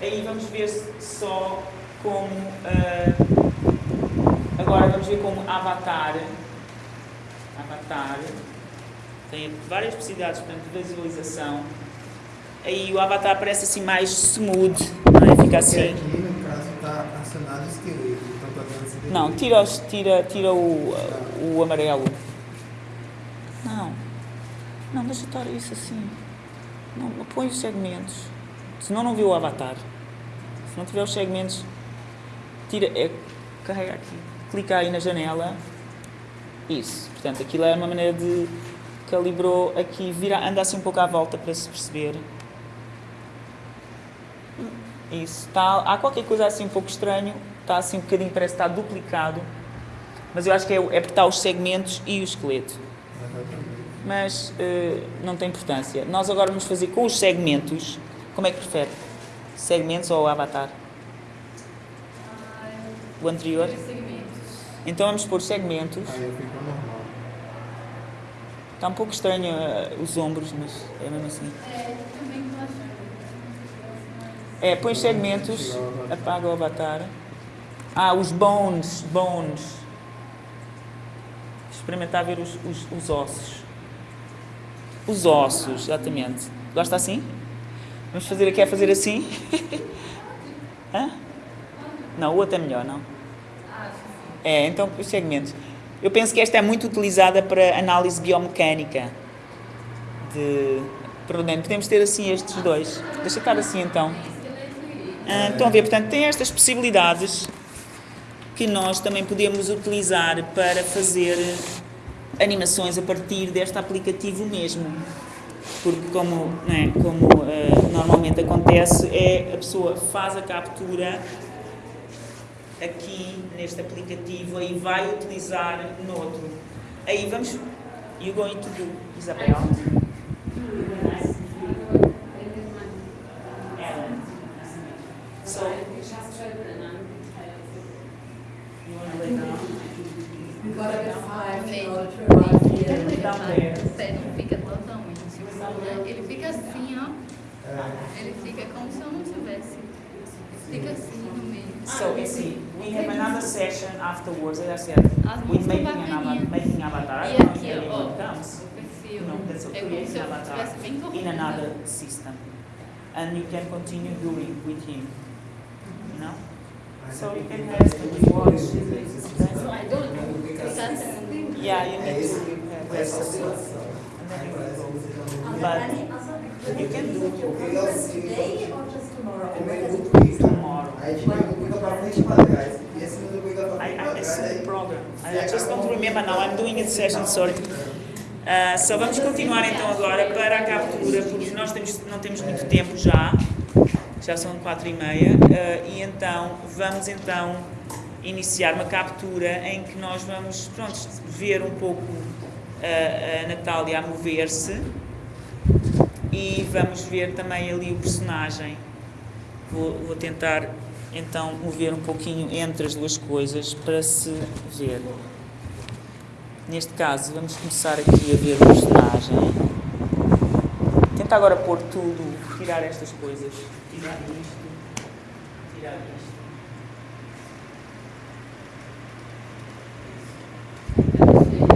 Aí vamos ver só como. ah, Agora vamos ver como avatar. Avatar. Tem várias possibilidades portanto, de visualização. Aí o avatar parece assim mais smooth, não é? Fica assim. aqui, no caso, está acionado o esqueleto. Então, tá Não, tira, os- tira, tira o, o amarelo. Não. Não, deixa estar isso assim. Não, põe os segmentos. Senão não viu o avatar. Se não tiver os segmentos, tira. É, carrega aqui. Clica aí na janela. Isso. Portanto, aquilo é uma maneira de calibrou aqui, vira, anda assim um pouco à volta para se perceber. Isso. Tá, há qualquer coisa assim um pouco estranho. Está assim um bocadinho, parece que está duplicado. Mas eu acho que é, o- é porque está os segmentos e o esqueleto. Mas eh, não tem importância. Nós agora vamos fazer com os segmentos. Como é que prefere? Segmentos ou avatar? O anterior? Segmentos. Então vamos pôr segmentos. Está um pouco estranho eh, os ombros, mas é mesmo assim. É. É, põe segmentos, apaga o avatar. Ah, os bones, bones. Experimentar ver os, os, os ossos. Os ossos, exatamente. Gosta assim? Vamos fazer, quer fazer assim? Hã? Não, o outro é melhor, não? É, então os segmentos. Eu penso que esta é muito utilizada para análise biomecânica. De... Pronto, podemos ter assim estes dois. Deixa estar assim então. Ah, estão a ver, portanto, tem estas possibilidades que nós também podemos utilizar para fazer animações a partir deste aplicativo mesmo. Porque, como, é, como ah, normalmente acontece, é a pessoa faz a captura aqui neste aplicativo e vai utilizar no outro. Aí vamos. You going to do, Isabel? So, you want to lay down? We've got to get five Sim. in order to arrive here. Down Pé não fica totalmente. Ele fica assim, ó. É, Ele fica como se eu não tivesse. Fica assim no meio. So, you see, we have another session afterwards, as I said, As with mãos estão making an avatar. bacaninhas. Making avatar. I E don't know if aqui, ó, anyone comes. o perfil. No, that's a É como create se an eu avatar estivesse bem in corrida. another system. And you can continue doing with him. You know? So you can have to watch. Yeah, you É need esse to que have é essa that oscilação. And then Aí you parece will que go. você já não But you can do Porque ele oscila. Today or just tomorrow? Como ele duplica, tomorrow. Aí ele duplica pra frente e pra trás. Esse não duplica pra I, frente I, pra I trás. see the aí- program. I, I just don't remember now. I'm doing a session, sorry. Uh, so vamos continuar então agora para a captura, porque nós temos, não temos muito tempo já. Já são quatro e meia. uh, e então vamos então iniciar uma captura em que nós vamos pronto, ver um pouco uh, a Natália a mover-se e vamos ver também ali o personagem. Vou, vou tentar então mover um pouquinho entre as duas coisas para se ver. Neste caso, vamos começar aqui a ver o personagem. Tenta agora pôr tudo, tirar estas coisas. Tirar isto. Tirar isto.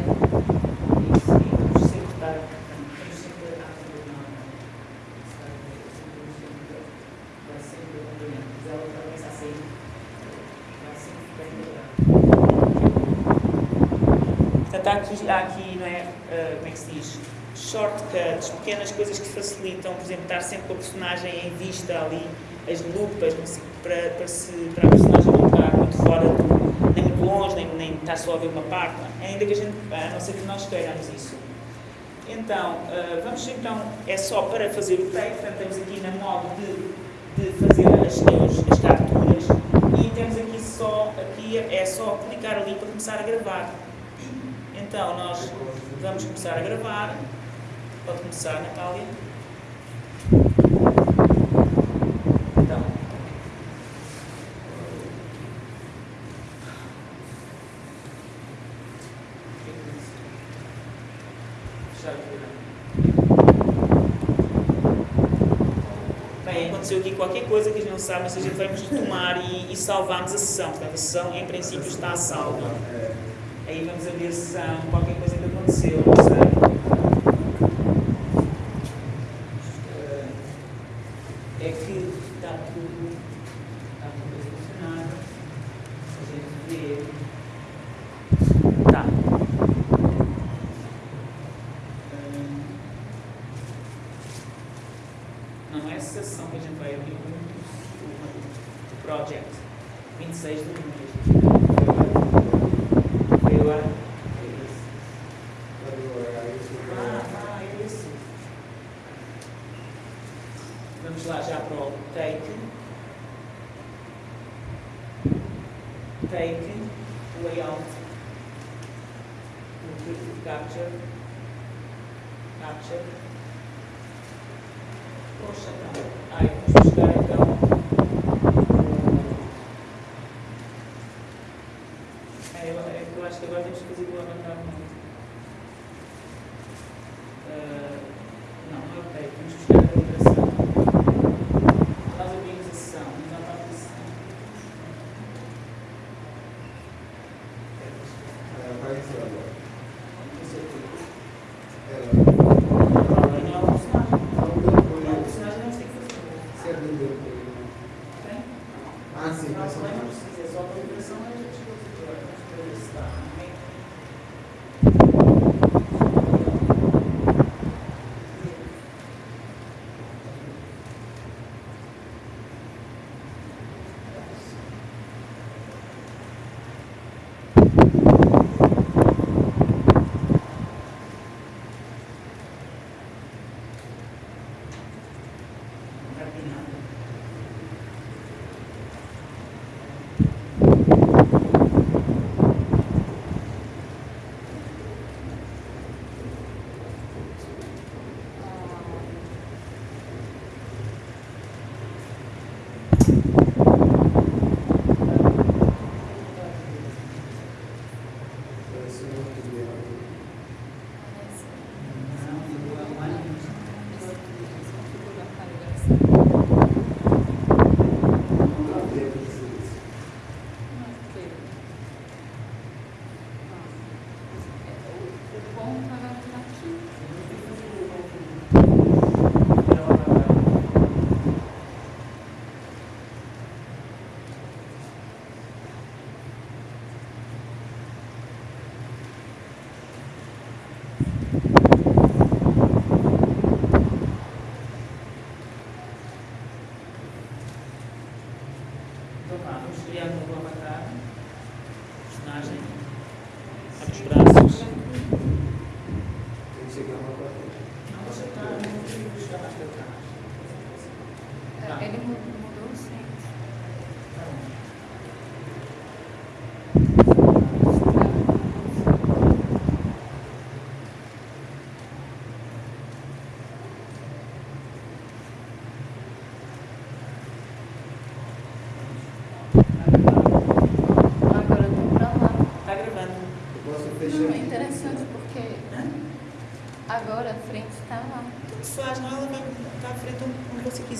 Isso, e vamos sempre estar- vamos sempre a coordenar. Vai sempre acompanhando. Se ela vai começar a sair, vai sempre ficar integrado. Portanto, há aqui, há aqui não é, ah, como é que se diz? shortcuts, pequenas coisas que facilitam, por exemplo, estar sempre com a personagem em vista ali, as lupas, sei, para, para, se, para a personagem não estar muito fora, nem muito longe, nem, nem estar só a ver uma parte, ainda que a gente, a não ser que nós queiramos isso. Então, uh, vamos então, é só para fazer o take, portanto estamos aqui na modo de, de fazer as, as, as capturas e temos aqui só, aqui é só clicar ali para começar a gravar. Então, nós vamos começar a gravar. Pode começar, Natália. Então. Bem, aconteceu aqui qualquer coisa que a gente não sabe, mas a gente vai retomar e, e salvamos a sessão. Portanto, a sessão, em princípio, está salva. Aí vamos ver se há qualquer coisa que aconteceu, não sei. É que está tudo, está tudo a funcionar. A gente vê. Tá. Hum. Não é a sessão que a gente vai abrir o, o project. 26 de junho. Foi agora? Ah, ah, é isso. Vamos lá já para o take. Take,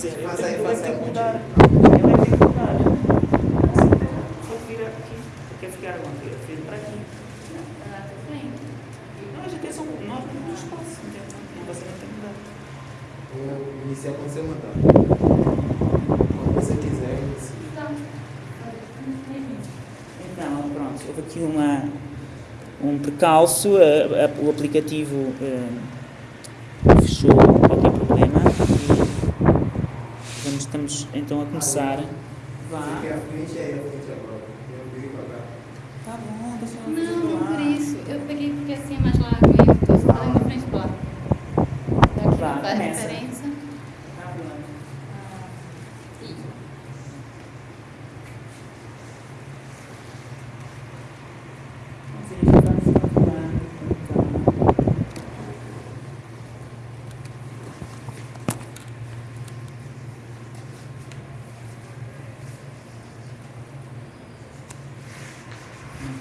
Eu Faz aí, eu faz tenho aí, que mudar. Eu tenho que mudar. Vou virar aqui. Quer ficar onde? Eu fico para aqui. Não, tá a gente é só nós no espaço. entendeu? Não você não tem que mudar. Vou iniciar quando você mandar. Quando você quiser. Então, Então, pronto, houve aqui uma, um a- o aplicativo eh, achou qualquer problema e vamos, então a começar. Vá. Porque a frente é a frente agora. Eu virei pra cá. Tá bom, deixa eu Não, não por isso. Eu peguei porque assim é mais largo e eu tô falando na frente do lado. Daqui Vá, não faz começa. diferença. Tá bom. Ah, e- Vamos ver, já vamos calculando, com calma.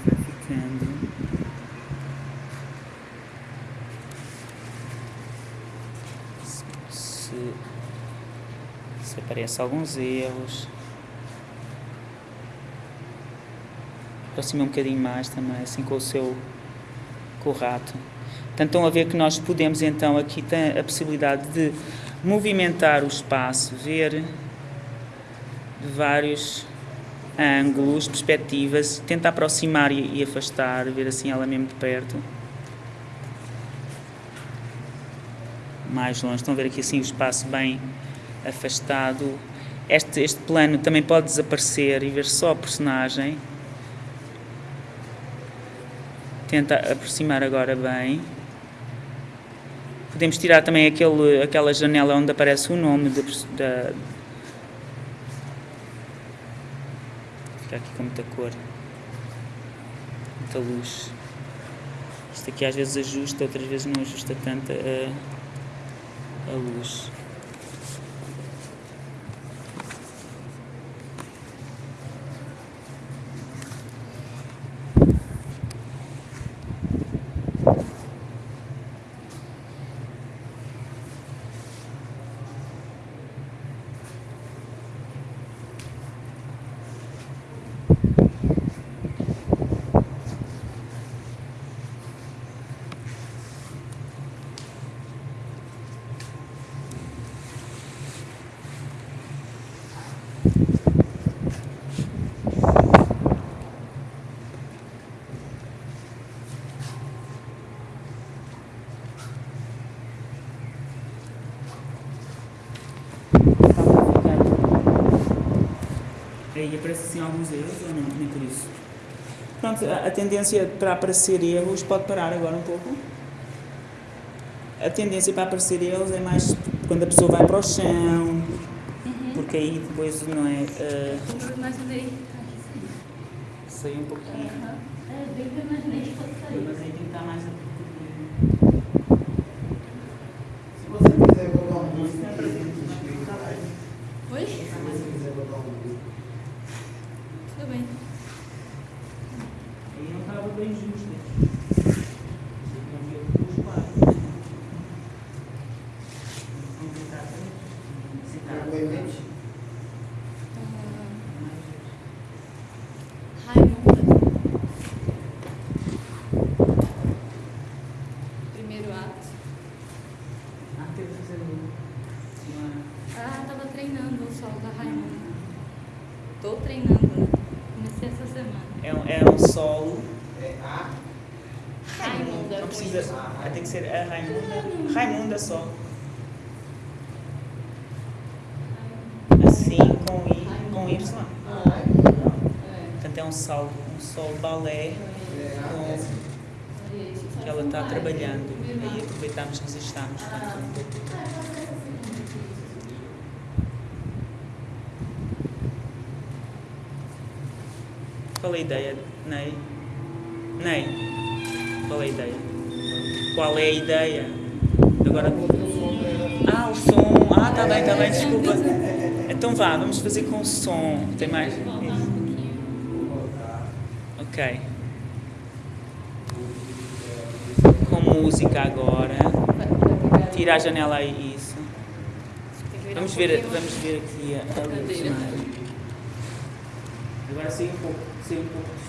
Vai ficando. Se, se, se aparecem alguns erros. aproxima um bocadinho mais também, assim com o seu com o rato. Portanto, estão a ver que nós podemos então aqui tem a possibilidade de movimentar o espaço, ver vários ângulos, perspectivas, tentar aproximar e, e afastar, ver assim ela mesmo de perto. Mais longe, estão a ver aqui assim o espaço bem afastado. Este, este plano também pode desaparecer e ver só a personagem. Tenta aproximar agora bem. Podemos tirar também aquele, aquela janela onde aparece o nome da. Fica aqui com muita cor, muita luz. Isto aqui às vezes ajusta, outras vezes não ajusta tanto a, a luz. Aparece assim alguns erros ou não? Nem por isso. Pronto, a, tendência para aparecer erros pode parar agora um pouco. A tendência para aparecer erros é mais quando a pessoa vai para o chão, porque aí depois não é. imaginei. Saiu um pouquinho. É, bem que eu imaginei que fosse sair. Mas aí tem que estar mais. Se você quiser botar uma música aqui, a gente explica mais. Oi? Se você quiser botar uma música. Tudo bem. Aí não estava bem justo. Não viu os quadros. Vamos tentar citar. Pegou em mente? Raimunda. Primeiro ato. Ah, teve que fazer uma. Ah, tava treinando o solo da Raimunda. Tô treinando, né? Comecei essa semana. É um, é um solo. É A. Raimunda. Não precisa. Vai ter que ser a Raimunda. Raimunda só. Assim, com I, com Y. Portanto, é um solo, um solo balé É com, que ela está trabalhando. Aí aproveitamos que estamos. Portanto, qual é a ideia, Ney? Ney, qual é a ideia? Qual é a ideia? Agora. Ah, o som. Ah, tá bem, tá bem, desculpa. Então vá, vamos fazer com o som. Tem mais? Ok. Com música agora. Tira a janela aí, isso. Vamos ver, vamos ver aqui a, a luz. Agora sai um pouco, sai um pouco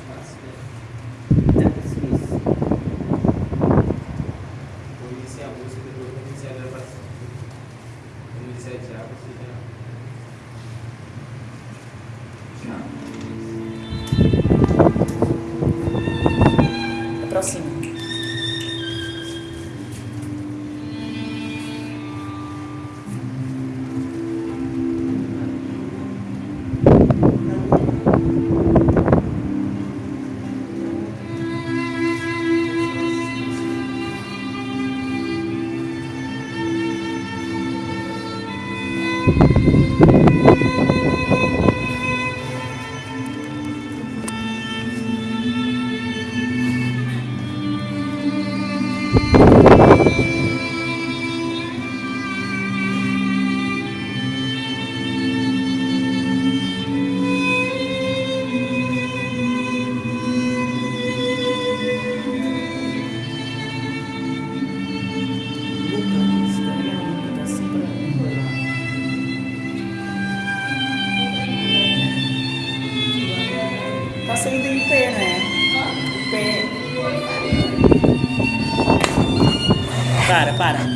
para, para.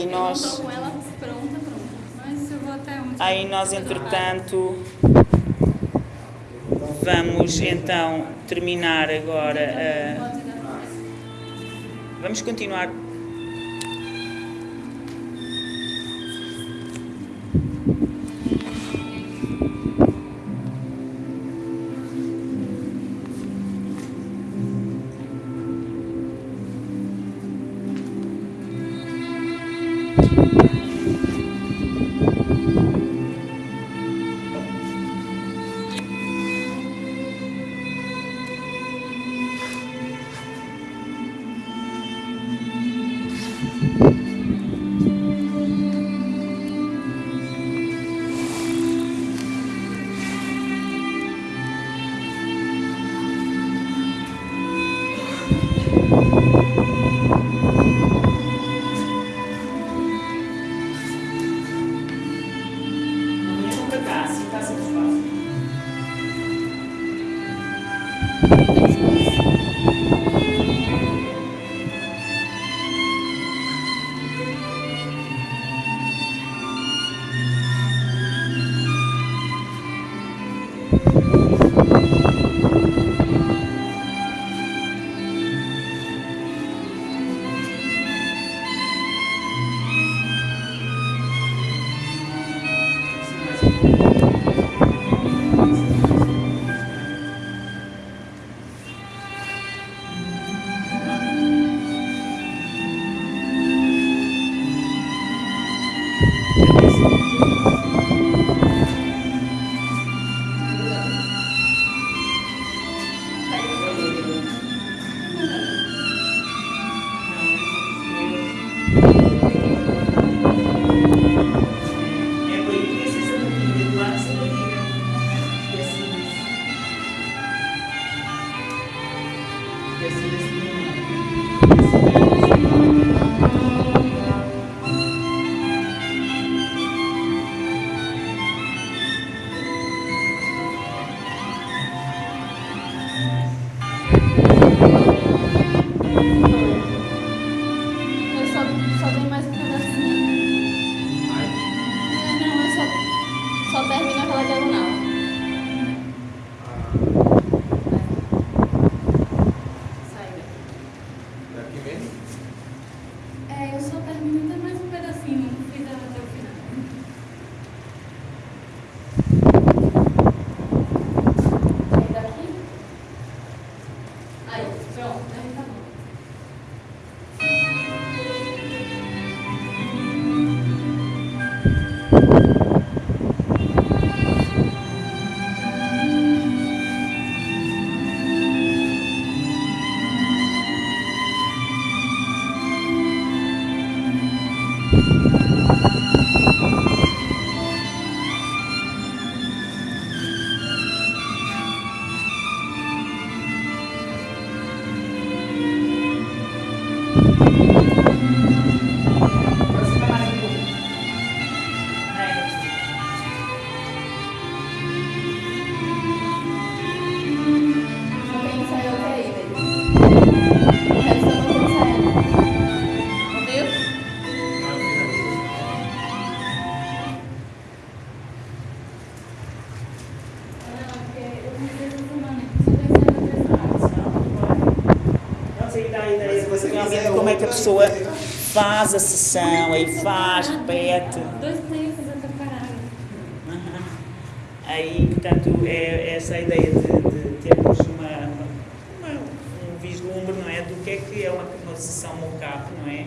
Aí nós. Aí nós, entretanto, vamos então terminar agora. Uh, vamos continuar This is pessoa faz a sessão, aí faz, repete. Dois players fazendo. Aí, portanto, é essa a ideia de, de termos uma, uma- um vislumbre, não é, do que é que é uma, uma sessão mocap, não é?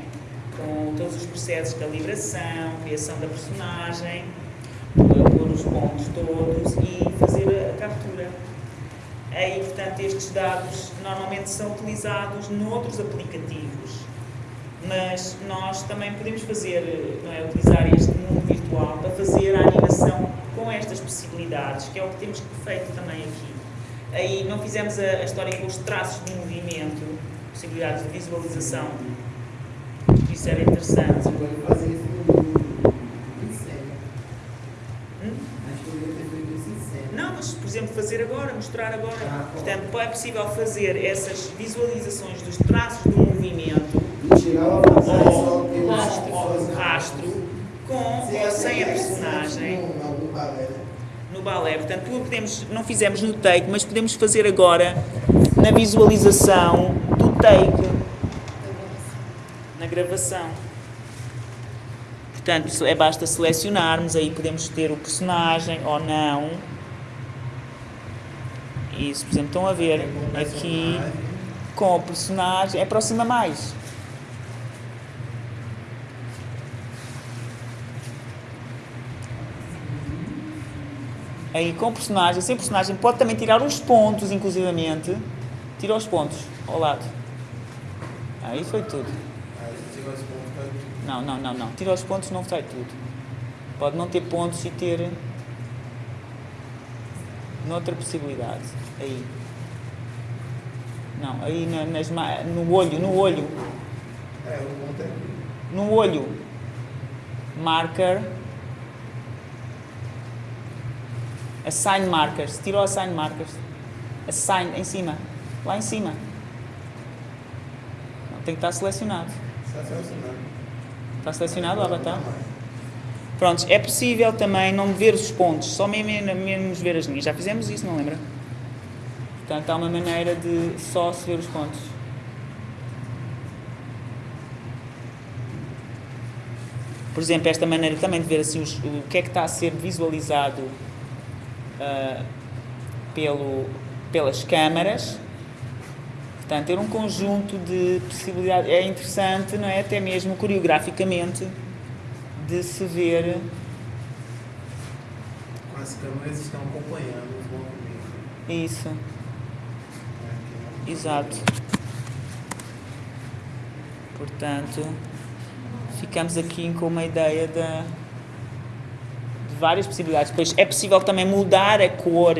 Com todos os processos de calibração, criação da personagem, pôr os pontos todos e fazer a captura. Aí, portanto, estes dados normalmente são utilizados noutros aplicativos, mas nós também podemos fazer, não é, utilizar este mundo virtual para fazer a animação com estas possibilidades, que é o que temos feito também aqui. Aí não fizemos a, a história com os traços de movimento, possibilidades de visualização, isso era interessante. Não, mas, por exemplo, fazer agora, mostrar agora. Ah, Portanto, é possível fazer essas visualizações dos traços do movimento Que eu rastro, com ou sem a é personagem no- balé. Portanto, podemos, não fizemos no take, mas podemos fazer agora na visualização do take, na gravação. Portanto, é basta selecionarmos, aí podemos ter o personagem ou não. Isso, por exemplo, estão a ver aqui com o personagem, aproxima mais. Aí com personagem, sem personagem, pode também tirar os pontos, inclusivamente. Tira os pontos ao lado. Aí foi tudo. Não, não, não, não. Tira os pontos, não sai tudo. Pode não ter pontos e ter noutra possibilidade. Aí. Não, aí na- nas, no olho, no olho. É, o ponto é. No olho. Marker. Assign markers. Tirou assign markers. Assign em cima. Lá em cima. Não, tem que estar selecionado. Só selecionando. Está selecionado o avatar? Prontos, é possível também não ver os pontos, só mesmo, mesmo ver as linhas. Já fizemos isso, não lembra? Portanto, há uma maneira de só se ver os pontos. Por exemplo, esta maneira também de ver assim os- o que é que está a ser visualizado ah, pelo, pelas câmaras. Portanto, ter um conjunto de possibilidades. É interessante, não é? Até mesmo coreograficamente, de se ver. As câmeras estão acompanhando os movimentos. Isso, né? exato. Portanto, ficamos aqui com uma ideia da, várias possibilidades. Depois é possível também mudar a cor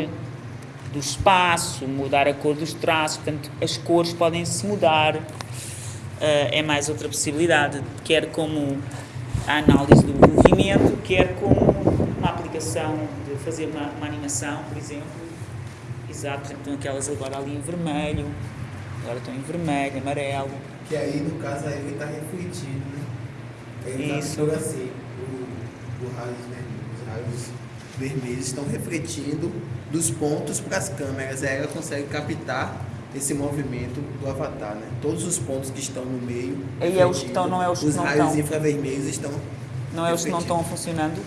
do espaço, mudar a cor dos traços, portanto, as cores podem se mudar. Ah, é mais outra possibilidade, quer como a análise do movimento, quer como uma aplicação de fazer uma, uma animação, por exemplo. Exato, por exemplo, estão aquelas agora ali em vermelho, agora estão em vermelho, amarelo. Que aí, no caso, aí ele está refletido, né? Ele Isso. Tá, assim, o, o raios vermelhos, os raios vermelhos estão refletindo dos pontos para as câmeras. Aí ela consegue captar esse movimento do avatar, né? Todos os pontos que estão no meio. Aí é os que estão, não é os que Os não raios estão. infravermelhos estão. Não é os que não estão funcionando?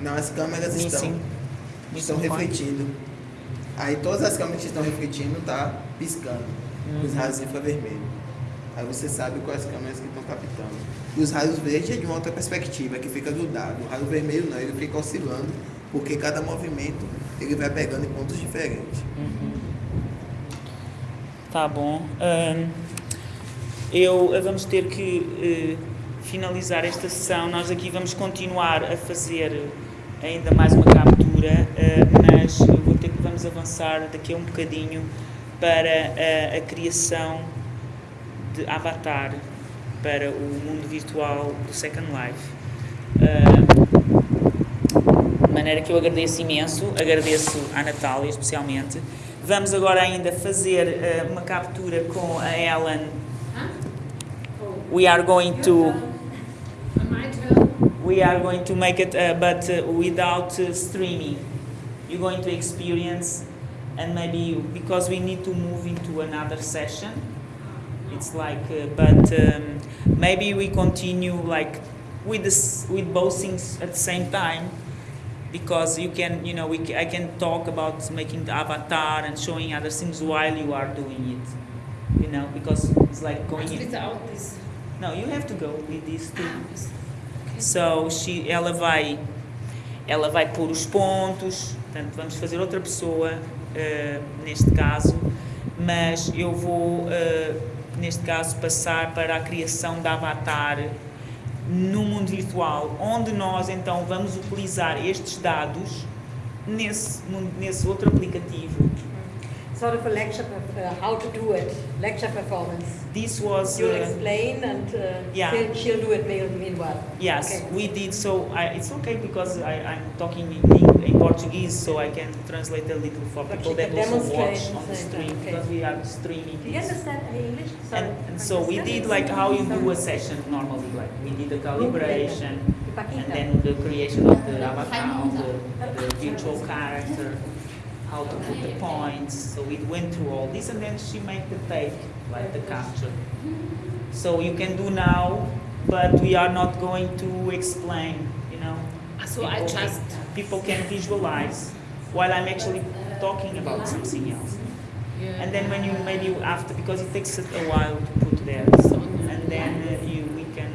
Não, as câmeras Sim, estão, sim. estão point. refletindo. Aí todas as câmeras que estão refletindo tá piscando os Uhum. raios infravermelhos. Aí você sabe quais câmeras que estão captando. E os raios verdes é de uma outra perspectiva, que fica grudado. O raio vermelho não, ele fica oscilando, porque cada movimento ele vai pegando em pontos diferentes. Tá bom. Ahn, eu eh, vamos ter que eh, finalizar esta sessão. Nós aqui vamos continuar a fazer ainda mais uma captura, eh, mas eu vou ter que vamos avançar daqui a um bocadinho para eh, a criação de avatar para o mundo virtual do Second Life. Ah, de maneira que eu agradeço imenso, agradeço à Natália especialmente. Vamos agora ainda fazer eh, uma captura com a Ellen. We are going to we are going to make it, uh, but uh, without uh, streaming. You're going to experience, and maybe you, because we need to move into another session. It's like, uh, but um, maybe we continue like with this with both things at the same time, because you can, you know, we I can talk about making the avatar and showing other things while you are doing it, you know, because it's like going in. Without this. No, you have to go with these two. Okay. So she, ela vai, ela vai pôr os pontos. Portanto, vamos fazer outra pessoa eh, neste caso, mas eu vou eh, neste caso passar para a criação da avatar no mundo virtual, onde nós então vamos utilizar estes dados nesse, nesse outro aplicativo. Sort of a lecture, uh, how to do it, lecture performance. This was You'll uh, explain and uh, Yeah. she'll, she'll do it mean- meanwhile. Yes, Okay. we did. So I, it's okay because I, I'm talking in, in Portuguese, so I can translate a little for But people that also watch on the stream okay. because we are streaming. Do you this. understand English? Sorry. And, and so we did like how you do a session normally, like we did the calibration and then the creation of the avatar, the, the virtual character, how to put the points. So we went through all this and then she made the take, like the capture. So you can do now, but we are not going to explain, you know. So I People just. can- people can visualize while I'm actually talking about something else. Yeah. And then when you maybe after because it takes a while to put there, so, and then uh, you we can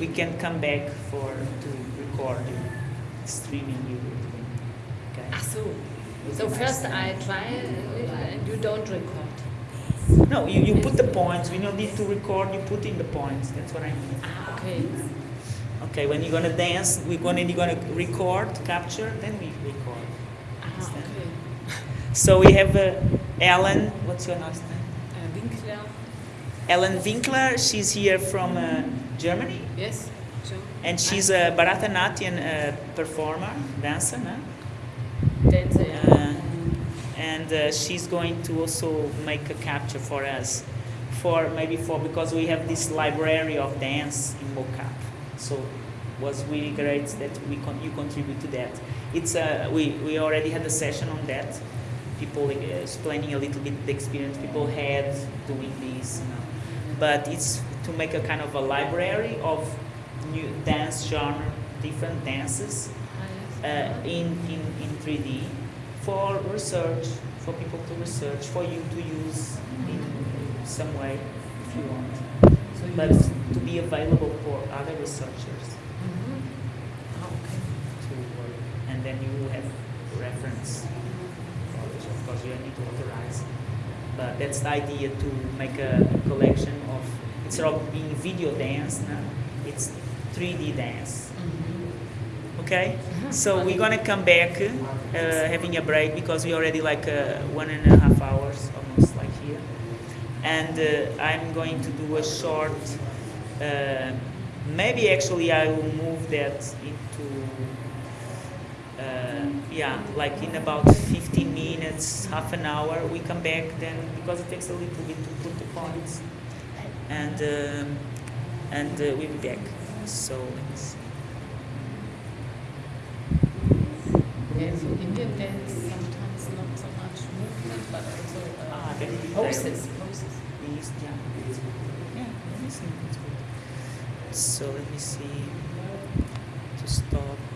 we can come back for to record you, streaming you. Okay. Ah, so. So first I try and you don't record. No, you, you put the points. When you need to record, you put in the points. That's what I mean. Ah, okay. Okay, when you're gonna dance, we're gonna you're gonna record, capture, then we record. Ah, okay. So we have uh, Ellen. What's your last name? Uh, Winkler. Ellen Winkler. She's here from uh, Germany. Yes. So. And she's a Bharatanatyam uh, performer, dancer, no? Dancer. yeah. Uh, and uh, she's going to also make a capture for us, for maybe for because we have this library of dance in mocap. So was really great that we con- you contribute to that. It's uh, we we already had a session on that. People uh, explaining a little bit the experience people had doing this, you know. but it's to make a kind of a library of new dance genre, different dances Ah, uh, in, in, in 3D for research, for people to research, for you to use in some way if you want, So you but to be available for other researchers Mhm. Ah, okay. to work. And then you have reference knowledge. Of course, you need to authorize. But that's the idea to make a collection of, instead of being video dance, no? it's 3D dance. Mhm. Okay, so we're gonna come back, uh, having a break because we already like uh, one and a half hours almost like here, and uh, I'm going to do a short. Uh, maybe actually I will move that yeah, like in about 15 minutes, half an hour, we come back then because it takes a little bit to put the points, and um, and uh, we'll be back. So let me see. Yeah, so Indian dance sometimes not so much movement, but also uh, Ah, poses. Poses. East, yeah. Yeah, let me see. That's good. So let me see to stop.